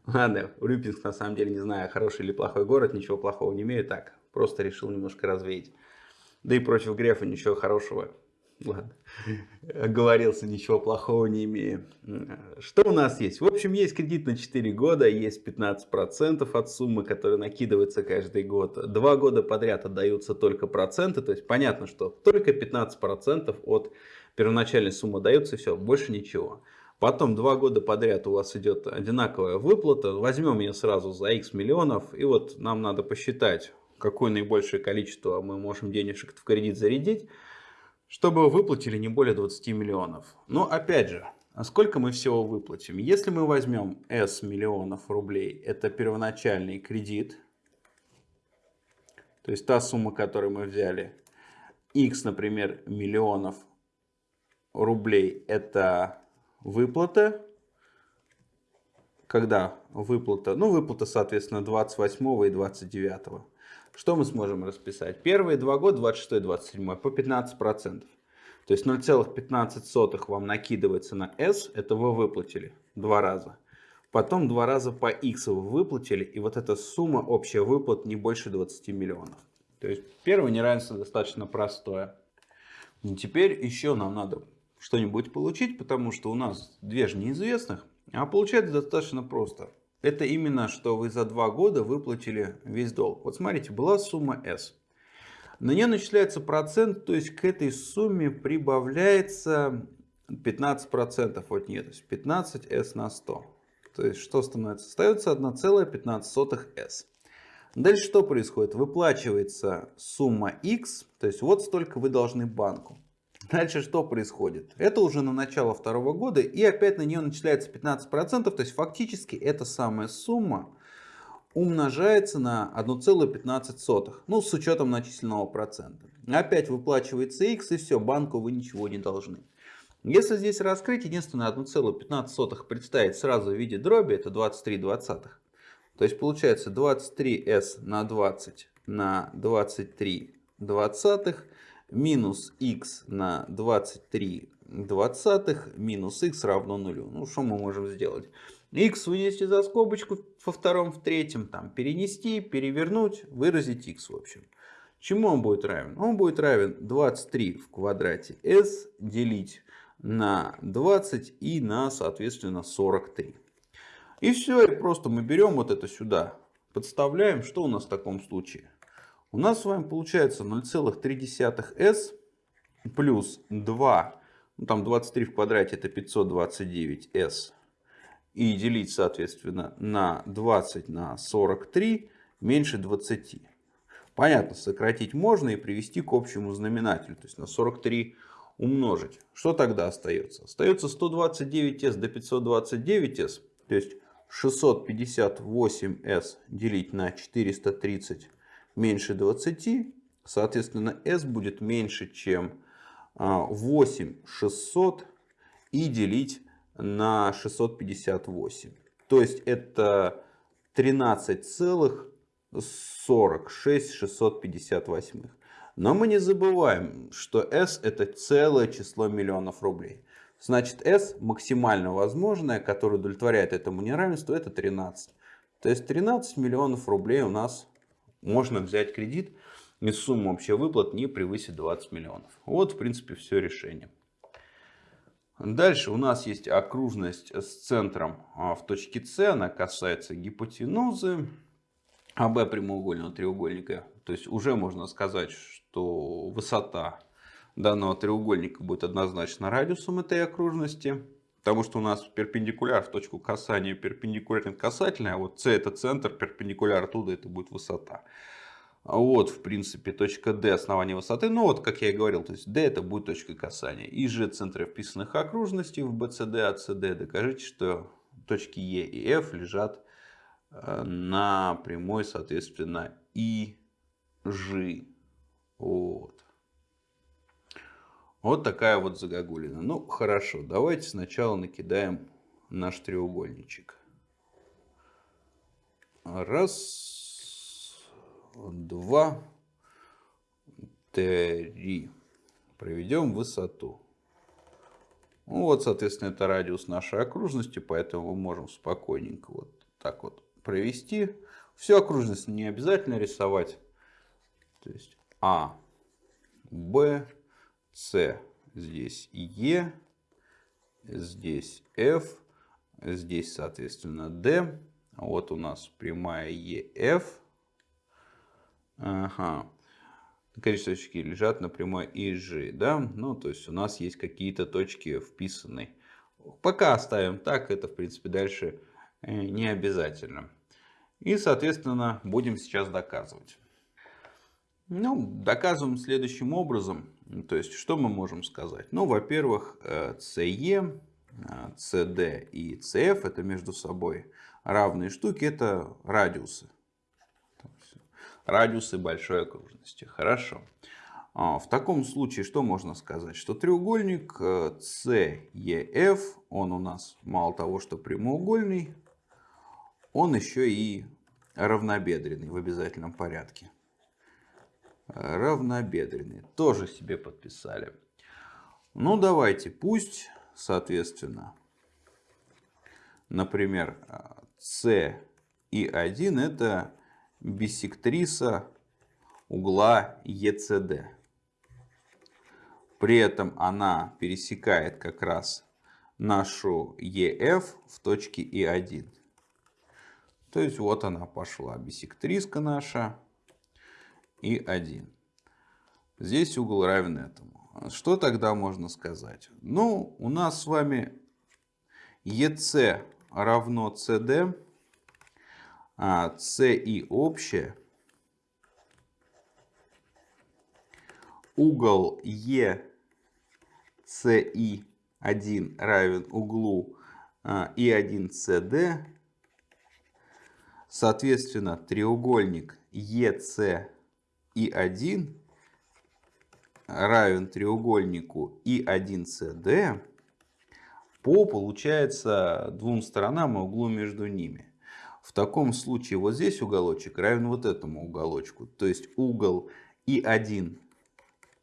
Ладно, Урюпинск на самом деле не знаю, хороший или плохой город. Ничего плохого не имею. Так, просто решил немножко развеять. Да и против Грефа ничего хорошего. Ладно, оговорился, ничего плохого не имею. Что у нас есть? В общем, есть кредит на 4 года, есть 15% от суммы, которая накидывается каждый год. Два года подряд отдаются только проценты, то есть понятно, что только 15% от первоначальной суммы даются, и все, больше ничего. Потом два года подряд у вас идет одинаковая выплата, возьмем ее сразу за x миллионов, и вот нам надо посчитать, какое наибольшее количество мы можем денежек в кредит зарядить, чтобы выплатили не более 20 миллионов. Но опять же, а сколько мы всего выплатим? Если мы возьмем S миллионов рублей, это первоначальный кредит, то есть та сумма, которую мы взяли, X, например, миллионов рублей, это выплата, когда выплата, ну выплата, соответственно, 28 и 29. Что мы сможем расписать? Первые два года, 26 27 по 15%. То есть 0,15 вам накидывается на S, это вы выплатили два раза. Потом два раза по X вы выплатили, и вот эта сумма общая выплат не больше 20 миллионов. То есть первое неравенство достаточно простое. И теперь еще нам надо что-нибудь получить, потому что у нас две же неизвестных. А получается достаточно просто. Это именно, что вы за два года выплатили весь долг. Вот смотрите, была сумма S. На нее начисляется процент, то есть к этой сумме прибавляется 15% от нее. То есть 15S на 100. То есть что становится? Остается 1,15S. Дальше что происходит? Выплачивается сумма X, то есть вот столько вы должны банку. Дальше что происходит? Это уже на начало второго года, и опять на нее начисляется 15%, то есть фактически эта самая сумма умножается на 1,15, ну с учетом начисленного процента. Опять выплачивается x, и все, банку вы ничего не должны. Если здесь раскрыть, единственное 1,15 представить сразу в виде дроби, это 23 двадцатых. То есть получается 23s на 20 на 23 двадцатых минус x на 23 двадцатых минус x равно нулю. Ну, что мы можем сделать? x вынести за скобочку во втором, в третьем, там, перенести, перевернуть, выразить x в общем. Чему он будет равен? Он будет равен 23 в квадрате s делить на 20 и на, соответственно, 43. И все, просто мы берем вот это сюда, подставляем. Что у нас в таком случае? У нас с вами получается 0,3s плюс 2, ну там 23 в квадрате это 529s, и делить соответственно на 20 на 43 меньше 20. Понятно, сократить можно и привести к общему знаменателю, то есть на 43 умножить. Что тогда остается? Остается 129s до 529s, то есть 658s делить на 430 меньше 20, соответственно, s будет меньше, чем 8600 а, и делить на 658. То есть это 13,46 658. Но мы не забываем, что s это целое число миллионов рублей. Значит, s максимально возможное, которое удовлетворяет этому неравенству, это 13. То есть 13 миллионов рублей у нас можно взять кредит, и сумма общая выплат не превысит 20 миллионов. Вот, в принципе, все решение. Дальше у нас есть окружность с центром а, в точке С. Она касается гипотенузы АБ прямоугольного треугольника. То есть уже можно сказать, что высота данного треугольника будет однозначно радиусом этой окружности. Потому что у нас перпендикуляр в точку касания перпендикулярен касательный, а вот С это центр, перпендикуляр оттуда это будет высота. Вот, в принципе, точка D основание высоты. Ну, вот, как я и говорил, то есть D это будет точка касания. И же центры вписанных окружностей в BCD, ACD. Докажите, что точки E и F лежат э, на прямой, соответственно, и G. Вот. Вот такая вот загогулина. Ну, хорошо, давайте сначала накидаем наш треугольничек. Раз, два, три. Проведем высоту. Ну, вот, соответственно, это радиус нашей окружности, поэтому мы можем спокойненько вот так вот провести. Всю окружность не обязательно рисовать. То есть А, Б, с здесь Е, здесь F, здесь, соответственно, D. Вот у нас прямая EF. Ага. Количество точки лежат на прямой EG, да? Ну, то есть у нас есть какие-то точки вписанные. Пока оставим так, это, в принципе, дальше э, не обязательно. И, соответственно, будем сейчас доказывать. Ну, доказываем следующим образом. То есть, что мы можем сказать? Ну, во-первых, CE, э, CD э, и CF это между собой равные штуки, это радиусы. Радиусы большой окружности. Хорошо. А, в таком случае, что можно сказать? Что треугольник CEF, э, он у нас мало того, что прямоугольный, он еще и равнобедренный в обязательном порядке равнобедренные. Тоже себе подписали. Ну, давайте, пусть, соответственно, например, С и 1 это бисектриса угла ЕЦД. При этом она пересекает как раз нашу ЕФ в точке И1. То есть вот она пошла, бисектриска наша и 1. Здесь угол равен этому. Что тогда можно сказать? Ну, у нас с вами EC равно CD, а CI общее. Угол E CI1 равен углу И1CD, соответственно, треугольник ECI1 равен треугольнику И1CD по, получается, двум сторонам и углу между ними. В таком случае вот здесь уголочек равен вот этому уголочку. То есть угол И1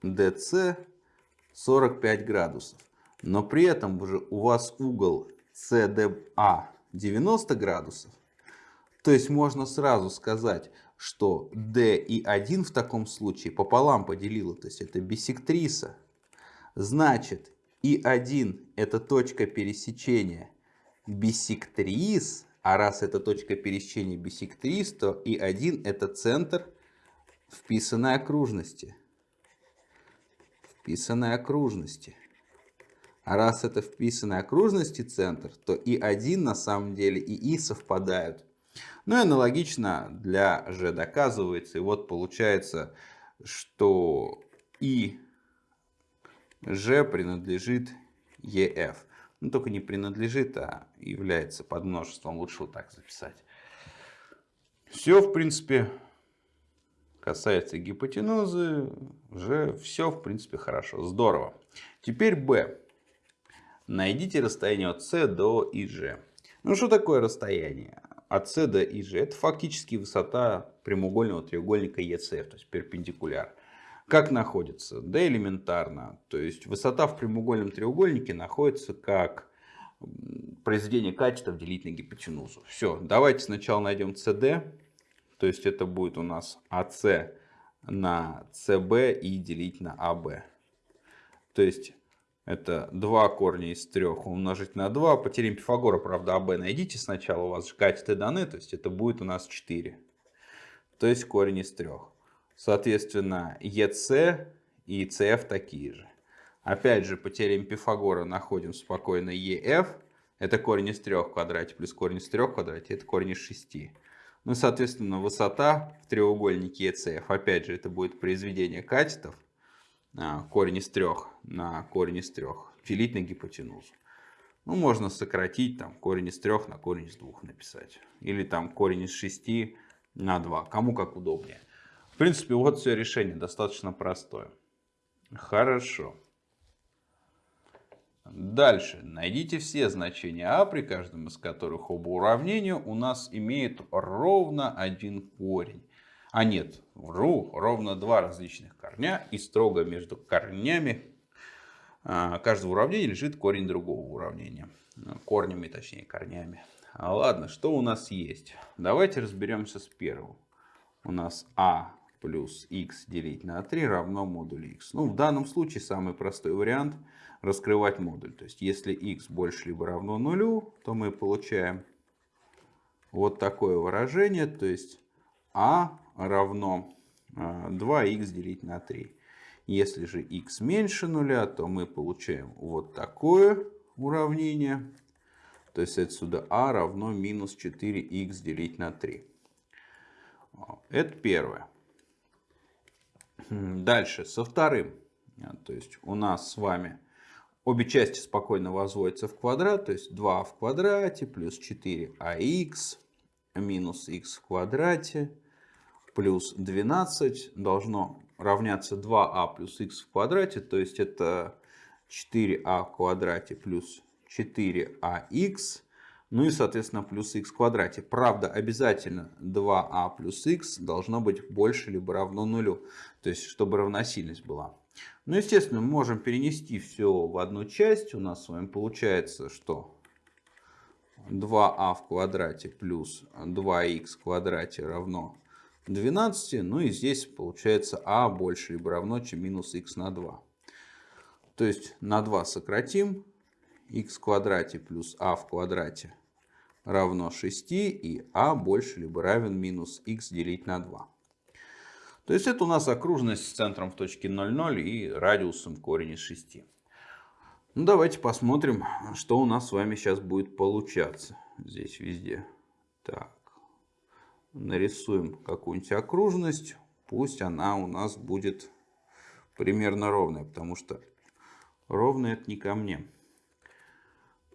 DC 45 градусов. Но при этом уже у вас угол CDA 90 градусов. То есть можно сразу сказать, что D и 1 в таком случае пополам поделила. То есть это бисектриса. Значит, И1 это точка пересечения бисектрис. А раз это точка пересечения бисектрис, то И1 это центр вписанной окружности вписанной окружности. А раз это вписанной окружности центр, то и 1 на самом деле и и совпадают. Ну и аналогично для g доказывается. И вот получается, что и g принадлежит EF. Ну только не принадлежит, а является подмножеством. Лучше вот так записать. Все, в принципе, касается гипотенузы, уже все в принципе хорошо, здорово. Теперь b. Найдите расстояние от c до ИЖ. Ну что такое расстояние от c до ИЖ? Это фактически высота прямоугольного треугольника ECF, то есть перпендикуляр. Как находится? Да элементарно. То есть высота в прямоугольном треугольнике находится как произведение катетов делить на гипотенузу. Все, давайте сначала найдем CD. То есть это будет у нас АС на СБ и делить на АБ. То есть это 2 корня из 3 умножить на 2. По теореме Пифагора, правда, АБ найдите сначала. У вас же катеты даны. То есть это будет у нас 4. То есть корень из 3. Соответственно, ЕС и ЦФ такие же. Опять же, по теореме Пифагора находим спокойно ЕФ. Это корень из 3 в квадрате плюс корень из 3 в квадрате. Это корень из 6. Ну, соответственно, высота в треугольнике ECF, опять же, это будет произведение катетов, а, корень из трех на корень из трех, делить на гипотенузу. Ну, можно сократить там корень из трех на корень из двух написать. Или там корень из шести на 2. Кому как удобнее. В принципе, вот все решение достаточно простое. Хорошо. Дальше. Найдите все значения а, при каждом из которых оба уравнения у нас имеют ровно один корень. А нет, вру, ровно два различных корня. И строго между корнями каждого уравнения лежит корень другого уравнения. Корнями, точнее, корнями. А ладно, что у нас есть? Давайте разберемся с первым. У нас а плюс x делить на 3 равно модулю x. Ну, в данном случае самый простой вариант – раскрывать модуль. То есть если x больше либо равно нулю, то мы получаем вот такое выражение. То есть а равно 2х а, делить на 3. Если же x меньше нуля, то мы получаем вот такое уравнение. То есть отсюда а равно минус 4х делить на 3. Это первое. Дальше, со вторым. То есть у нас с вами Обе части спокойно возводятся в квадрат, то есть 2 в квадрате плюс 4ах минус х в квадрате плюс 12 должно равняться 2а а плюс х в квадрате, то есть это 4а в квадрате плюс 4ах, ну и соответственно плюс х в квадрате. Правда обязательно 2а а плюс х должно быть больше либо равно нулю, то есть чтобы равносильность была. Ну, естественно, мы можем перенести все в одну часть. У нас с вами получается, что 2а а в квадрате плюс 2х в квадрате равно 12. Ну и здесь получается а больше либо равно, чем минус х на 2. То есть на 2 сократим. х в квадрате плюс а в квадрате равно 6. И а больше либо равен минус х делить на 2. То есть это у нас окружность с центром в точке 0,0 и радиусом корень из 6. Ну, давайте посмотрим, что у нас с вами сейчас будет получаться здесь везде. Так, нарисуем какую-нибудь окружность. Пусть она у нас будет примерно ровная, потому что ровно это не ко мне.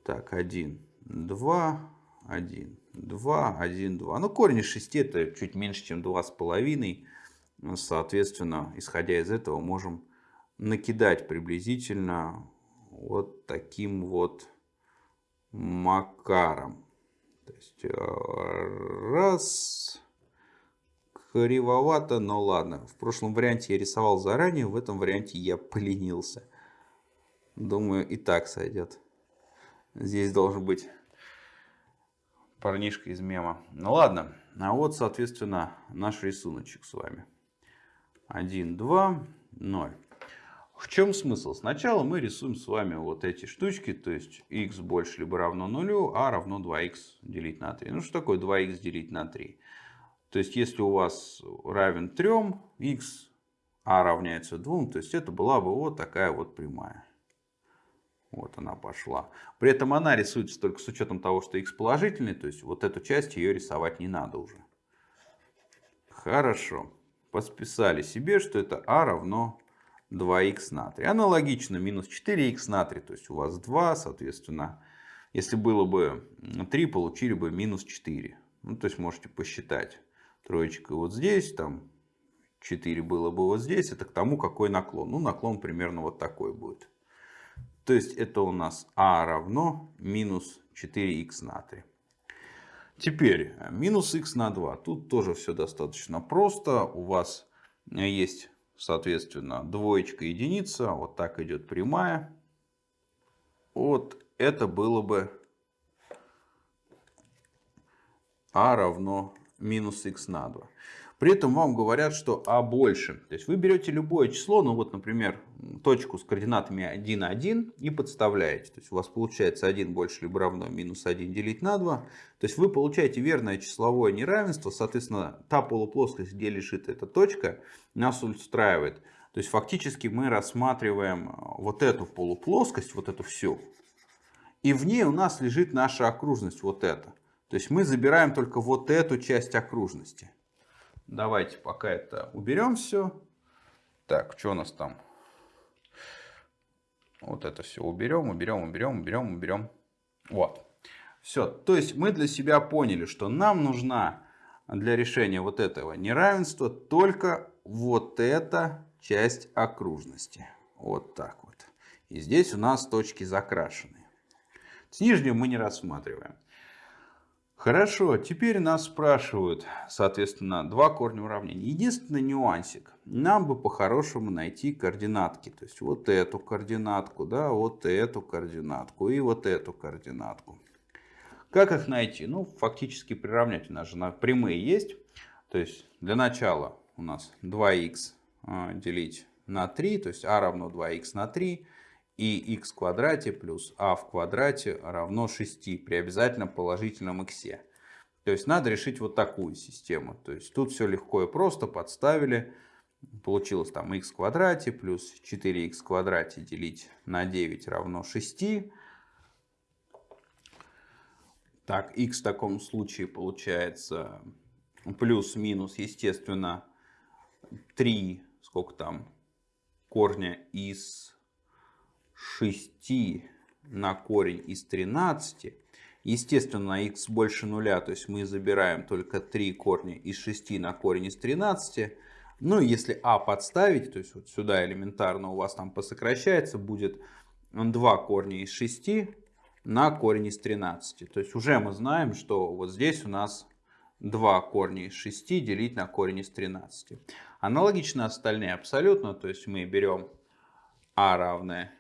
Так, 1, 2, 1, 2, 1, 2. Ну, корень из 6 это чуть меньше, чем 2,5. Соответственно, исходя из этого, можем накидать приблизительно вот таким вот макаром. То есть, э, раз, кривовато, но ладно. В прошлом варианте я рисовал заранее, в этом варианте я поленился. Думаю, и так сойдет. Здесь должен быть парнишка из мема. Ну ладно, а вот, соответственно, наш рисуночек с вами. 1, 2, 0. В чем смысл? Сначала мы рисуем с вами вот эти штучки, то есть x больше либо равно нулю, а равно 2x делить на 3. Ну что такое 2x делить на 3? То есть если у вас равен 3, x, а равняется 2, то есть это была бы вот такая вот прямая. Вот она пошла. При этом она рисуется только с учетом того, что x положительный, то есть вот эту часть ее рисовать не надо уже. Хорошо. Подписали себе, что это а равно 2х на 3. Аналогично минус 4х на 3, то есть у вас 2, соответственно, если было бы 3, получили бы минус 4. Ну, то есть можете посчитать. Троечка вот здесь, там 4 было бы вот здесь. Это к тому, какой наклон. Ну, наклон примерно вот такой будет. То есть это у нас а равно минус 4х на 3. Теперь минус х на 2. Тут тоже все достаточно просто. У вас есть соответственно, двоечка, единица, вот так идет прямая. Вот это было бы а равно минус х на 2. При этом вам говорят, что а больше. То есть вы берете любое число, ну вот, например, точку с координатами 1, 1 и подставляете. То есть у вас получается 1 больше либо равно минус 1 делить на 2. То есть вы получаете верное числовое неравенство. Соответственно, та полуплоскость, где лежит эта точка, нас устраивает. То есть фактически мы рассматриваем вот эту полуплоскость, вот эту всю. И в ней у нас лежит наша окружность, вот эта. То есть мы забираем только вот эту часть окружности. Давайте пока это уберем все. Так, что у нас там? Вот это все уберем, уберем, уберем, уберем, уберем. Вот. Все. То есть мы для себя поняли, что нам нужна для решения вот этого неравенства только вот эта часть окружности. Вот так вот. И здесь у нас точки закрашены. С нижнюю мы не рассматриваем. Хорошо, теперь нас спрашивают, соответственно, два корня уравнения. Единственный нюансик. Нам бы по-хорошему найти координатки. То есть вот эту координатку, да, вот эту координатку и вот эту координатку. Как их найти? Ну, фактически приравнять. У нас же прямые есть. То есть для начала у нас 2х а, делить на 3, то есть а равно 2х на 3 и х в квадрате плюс а в квадрате равно 6 при обязательно положительном х. То есть надо решить вот такую систему. То есть тут все легко и просто подставили. Получилось там х в квадрате плюс 4х в квадрате делить на 9 равно 6. Так, х в таком случае получается плюс-минус, естественно, 3, сколько там, корня из 6 на корень из 13. Естественно, x больше нуля, то есть мы забираем только 3 корня из 6 на корень из 13. Ну, если а подставить, то есть вот сюда элементарно у вас там посокращается, будет 2 корня из 6 на корень из 13. То есть уже мы знаем, что вот здесь у нас 2 корня из 6 делить на корень из 13. Аналогично остальные абсолютно, то есть мы берем а равное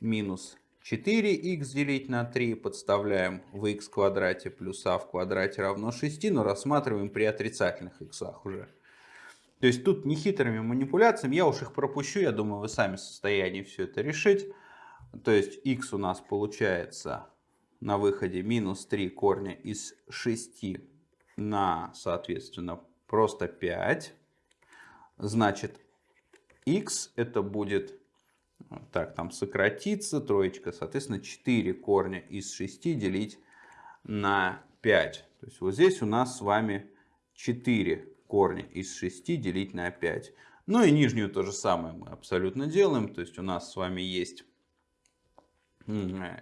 минус 4х делить на 3 подставляем в х квадрате плюс а в квадрате равно 6, но рассматриваем при отрицательных х уже. То есть тут нехитрыми манипуляциями, я уж их пропущу, я думаю, вы сами в состоянии все это решить. То есть х у нас получается на выходе минус 3 корня из 6 на, соответственно, просто 5. Значит, х это будет так, там сократится троечка, соответственно, 4 корня из 6 делить на 5. То есть вот здесь у нас с вами 4 корня из 6 делить на 5. Ну и нижнюю то же самое мы абсолютно делаем. То есть у нас с вами есть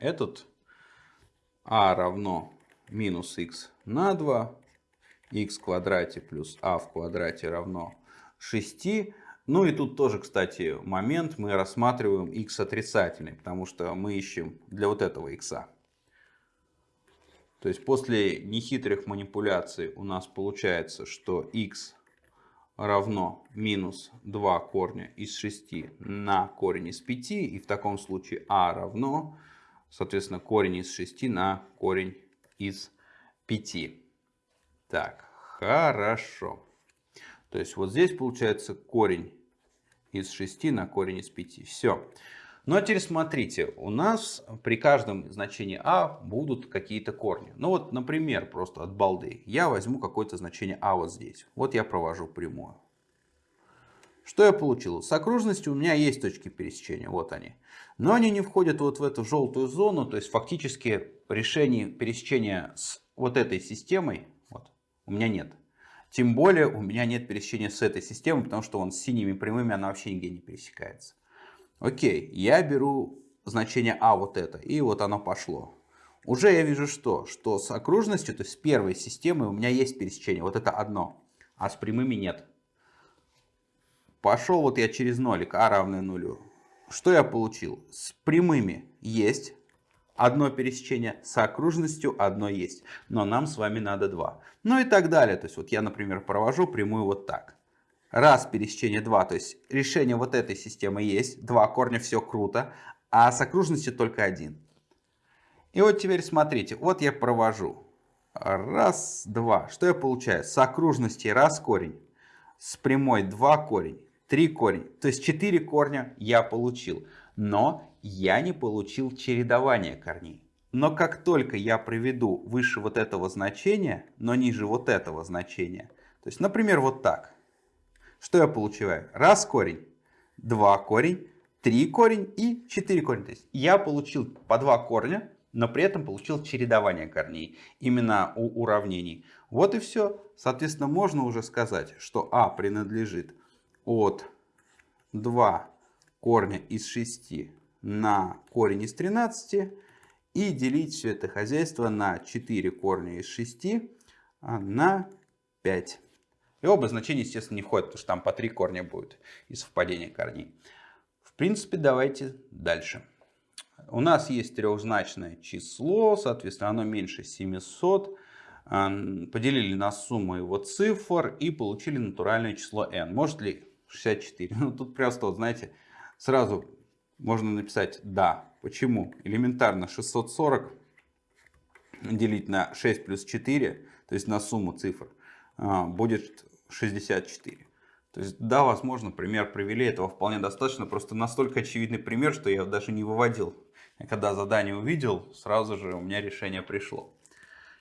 этот а равно минус х на 2, х в квадрате плюс а в квадрате равно 6. Ну и тут тоже, кстати, момент, мы рассматриваем x отрицательный, потому что мы ищем для вот этого x. То есть после нехитрых манипуляций у нас получается, что x равно минус 2 корня из 6 на корень из 5. И в таком случае а равно, соответственно, корень из 6 на корень из 5. Так, хорошо. То есть вот здесь получается корень из 6 на корень из 5. Все. А теперь смотрите, у нас при каждом значении а будут какие-то корни. Ну вот, например, просто от балды. Я возьму какое-то значение а вот здесь. Вот я провожу прямую. Что я получил? С окружностью у меня есть точки пересечения, вот они. Но они не входят вот в эту желтую зону, то есть фактически решений пересечения с вот этой системой вот, у меня нет. Тем более у меня нет пересечения с этой системой, потому что он с синими прямыми она вообще нигде не пересекается. Окей, я беру значение А вот это, и вот оно пошло. Уже я вижу что? Что с окружностью, то есть с первой системой у меня есть пересечение, вот это одно, а с прямыми нет. Пошел вот я через нолик, а равное нулю. Что я получил? С прямыми есть одно пересечение, с окружностью одно есть. Но нам с вами надо два. Ну и так далее. То есть вот я, например, провожу прямую вот так раз пересечение 2, то есть решение вот этой системы есть, два корня, все круто, а с окружностью только один. И вот теперь смотрите, вот я провожу. Раз, два. Что я получаю? С окружности раз корень, с прямой два корень, три корень. То есть четыре корня я получил. Но я не получил чередование корней. Но как только я приведу выше вот этого значения, но ниже вот этого значения, то есть, например, вот так – что я получаю? Раз корень, два корень, три корень и четыре корень. То есть я получил по два корня, но при этом получил чередование корней именно у уравнений. Вот и все. Соответственно, можно уже сказать, что а принадлежит от 2 корня из 6 на корень из 13 и делить все это хозяйство на 4 корня из 6 а, на 5. И оба значения, естественно, не входят, потому что там по три корня будет и совпадение корней. В принципе, давайте дальше. У нас есть трехзначное число, соответственно, оно меньше 700. Поделили на сумму его цифр и получили натуральное число n. Может ли 64? Ну, тут просто, знаете, сразу можно написать «да». Почему? Элементарно 640 делить на 6 плюс 4, то есть на сумму цифр, а, будет 64. То есть, да, возможно, пример привели, этого вполне достаточно. Просто настолько очевидный пример, что я даже не выводил. Я когда задание увидел, сразу же у меня решение пришло.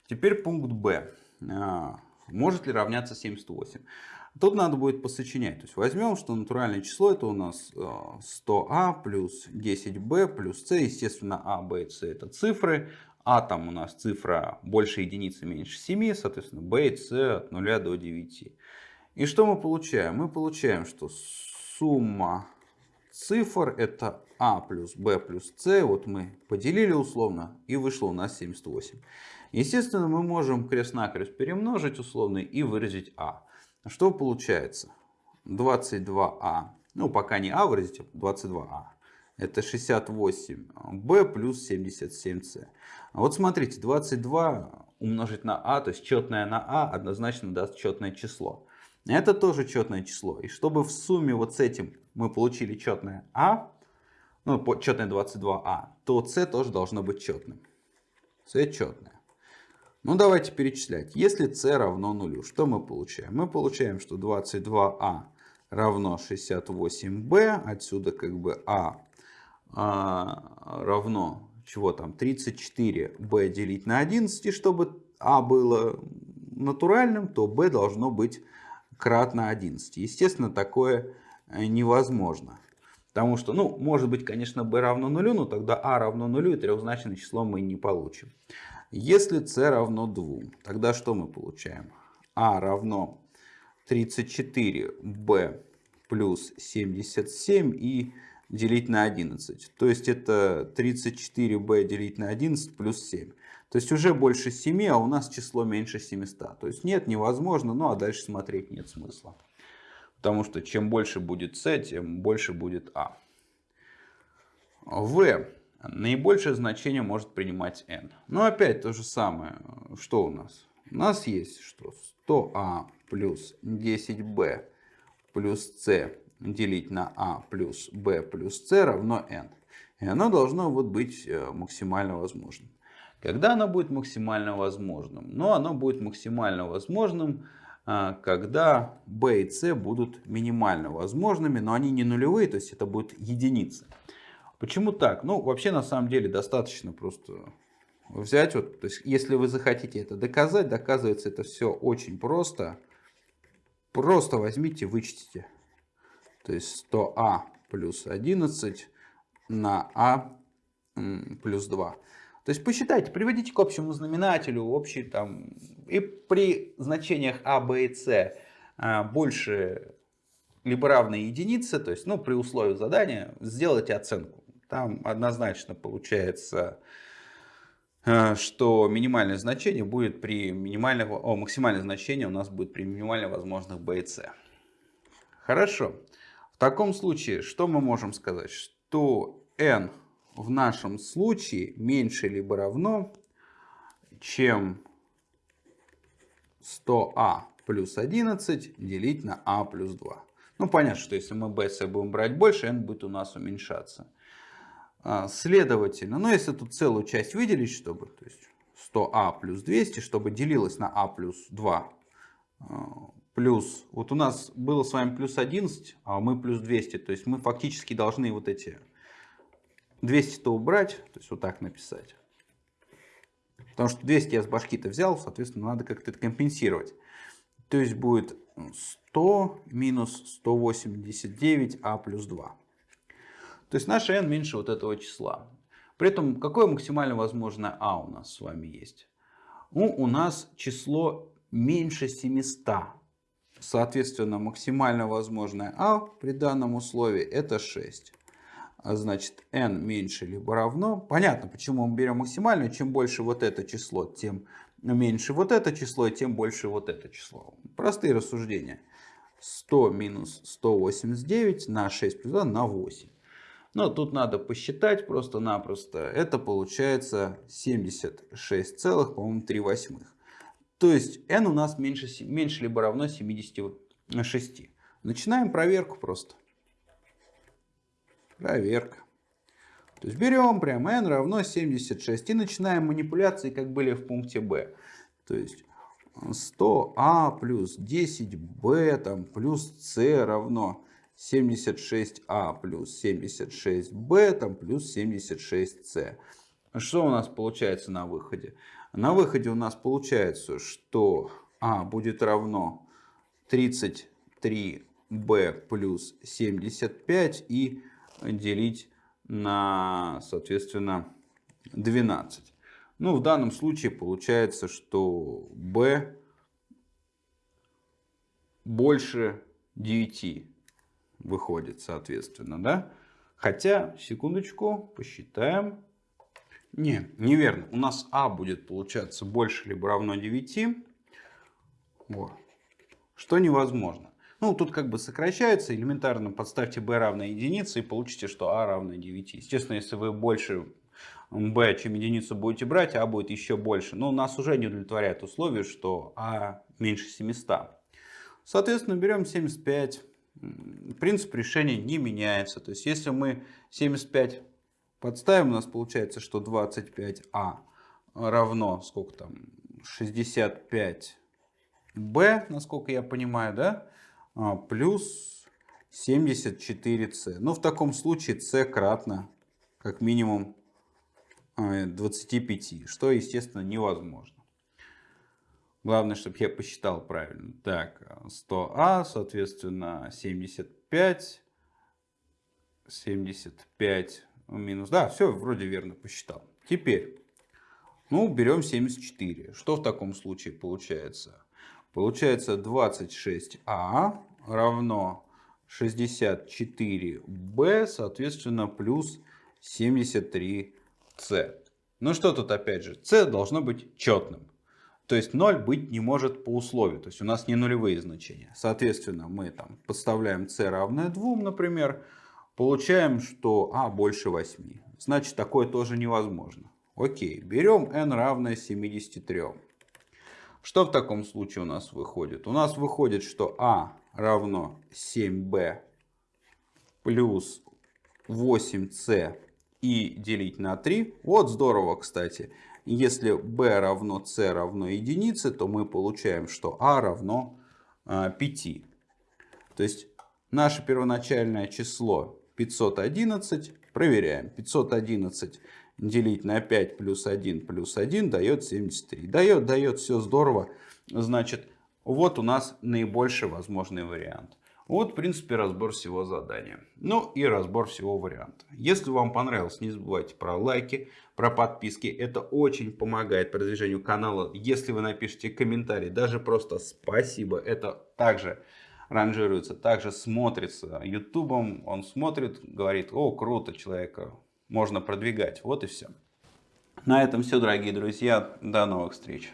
Теперь пункт Б. А, может ли равняться 78? Тут надо будет посочинять. То есть возьмем, что натуральное число это у нас 100а а плюс 10b плюс c. Естественно, а, b и c это цифры. А там у нас цифра больше единицы меньше 7, соответственно, b и c от 0 до 9. И что мы получаем? Мы получаем, что сумма цифр это а плюс b плюс c. Вот мы поделили условно и вышло у нас 78. Естественно, мы можем крест-накрест перемножить условно и выразить а. Что получается? 22а. Ну, пока не а выразить, а 22а. Это 68b плюс 77c. А вот смотрите, 22 умножить на а, то есть четное на а, однозначно даст четное число. Это тоже четное число. И чтобы в сумме вот с этим мы получили четное А, ну, четное 22А, то С тоже должно быть четным. С четное. Ну, давайте перечислять. Если С равно нулю, что мы получаем? Мы получаем, что 22А равно 68b. Отсюда как бы А, а равно, чего там, 34b делить на 11. И чтобы А было натуральным, то b должно быть кратно 11. Естественно, такое э, невозможно. Потому что, ну, может быть, конечно, b равно нулю, но тогда a равно нулю и трехзначное число мы не получим. Если c равно 2, тогда что мы получаем? a равно 34b плюс 77 и делить на 11. То есть это 34b делить на 11 плюс 7. То есть уже больше 7, а у нас число меньше 700. То есть нет, невозможно, ну а дальше смотреть нет смысла. Потому что чем больше будет c, тем больше будет а. v. Наибольшее значение может принимать n. Но опять то же самое. Что у нас? У нас есть что 100а плюс 10b плюс c делить на а плюс b плюс c равно n. И оно должно вот быть э, максимально возможным. Когда оно будет максимально возможным? Ну, оно будет максимально возможным, э, когда b и c будут минимально возможными, но они не нулевые, то есть это будут единицы. Почему так? Ну, вообще, на самом деле, достаточно просто взять, вот, то есть, если вы захотите это доказать, доказывается это все очень просто. Просто возьмите, вычтите. То есть 100а плюс 11 на а плюс 2. То есть посчитайте, приводите к общему знаменателю, общий там, и при значениях а, б и с а, больше либо равной единице, то есть, ну, при условии задания, сделайте оценку. Там однозначно получается, а, что минимальное значение будет при минимальном, о, максимальное значение у нас будет при минимально возможных b. Хорошо. В таком случае, что мы можем сказать? Что n в нашем случае меньше либо равно, чем 100а плюс 11 делить на а плюс 2. Ну, понятно, что если мы b будем брать больше, n будет у нас уменьшаться. А, следовательно, ну, если тут целую часть выделить, чтобы, то есть 100а плюс 200, чтобы делилось на а плюс 2, плюс, вот у нас было с вами плюс 11, а мы плюс 200, то есть мы фактически должны вот эти 200-то убрать, то есть вот так написать. Потому что 200 я с башки-то взял, соответственно, надо как-то это компенсировать. То есть будет 100 минус 189а плюс 2. То есть наше n меньше вот этого числа. При этом какое максимально возможное а у нас с вами есть? Ну, у нас число меньше 700. Соответственно, максимально возможное а при данном условии это 6. А значит, n меньше либо равно. Понятно, почему мы берем максимальную. Чем больше вот это число, тем меньше вот это число, и тем больше вот это число. Простые рассуждения. 100 минус 189 на 6 плюс 2 на 8. Но тут надо посчитать просто-напросто. Это получается 76 целых, по-моему, 3 восьмых. То есть n у нас меньше, меньше либо равно 76. Начинаем проверку просто. Проверка. То есть берем прям n равно 76 и начинаем манипуляции, как были в пункте b. То есть 100а плюс 10b там, плюс c равно 76а плюс 76b там, плюс 76c. Что у нас получается на выходе? На выходе у нас получается, что А будет равно 33b плюс 75 и делить на, соответственно, 12. Ну, в данном случае получается, что b больше 9 выходит, соответственно, да? Хотя, секундочку, посчитаем. Не, неверно. У нас А будет получаться больше либо равно 9. Вот. Что невозможно. Ну, тут как бы сокращается. Элементарно подставьте b равно единице и получите, что а равно 9. Естественно, если вы больше b, чем единицу будете брать, а будет еще больше. Но нас уже не удовлетворяет условие, что а меньше 700. Соответственно, берем 75. Принцип решения не меняется. То есть, если мы 75 Подставим, у нас получается, что 25а равно, сколько там, 65b, насколько я понимаю, да, а, плюс 74c. Ну, в таком случае c кратно, как минимум, 25, а, что, естественно, невозможно. Главное, чтобы я посчитал правильно. Так, 100а, соответственно, 75, 75 минус. Да, все вроде верно посчитал. Теперь, ну, берем 74. Что в таком случае получается? Получается 26а равно 64b, соответственно, плюс 73c. Ну что тут опять же, c должно быть четным. То есть 0 быть не может по условию. То есть у нас не нулевые значения. Соответственно, мы там подставляем c равное 2, например. Получаем, что а больше 8. Значит, такое тоже невозможно. Окей, берем n равное 73. Что в таком случае у нас выходит? У нас выходит, что а равно 7b плюс 8c и делить на 3. Вот здорово, кстати. Если b равно c равно единице, то мы получаем, что a равно 5. А, то есть наше первоначальное число 511. Проверяем. 511 делить на 5 плюс 1 плюс 1 дает 73. Дает, дает, все здорово. Значит, вот у нас наибольший возможный вариант. Вот, в принципе, разбор всего задания. Ну и разбор всего варианта. Если вам понравилось, не забывайте про лайки, про подписки. Это очень помогает продвижению канала. Если вы напишите комментарий, даже просто спасибо, это также ранжируется, также смотрится ютубом. Он смотрит, говорит, о, круто, человека можно продвигать. Вот и все. На этом все, дорогие друзья. До новых встреч.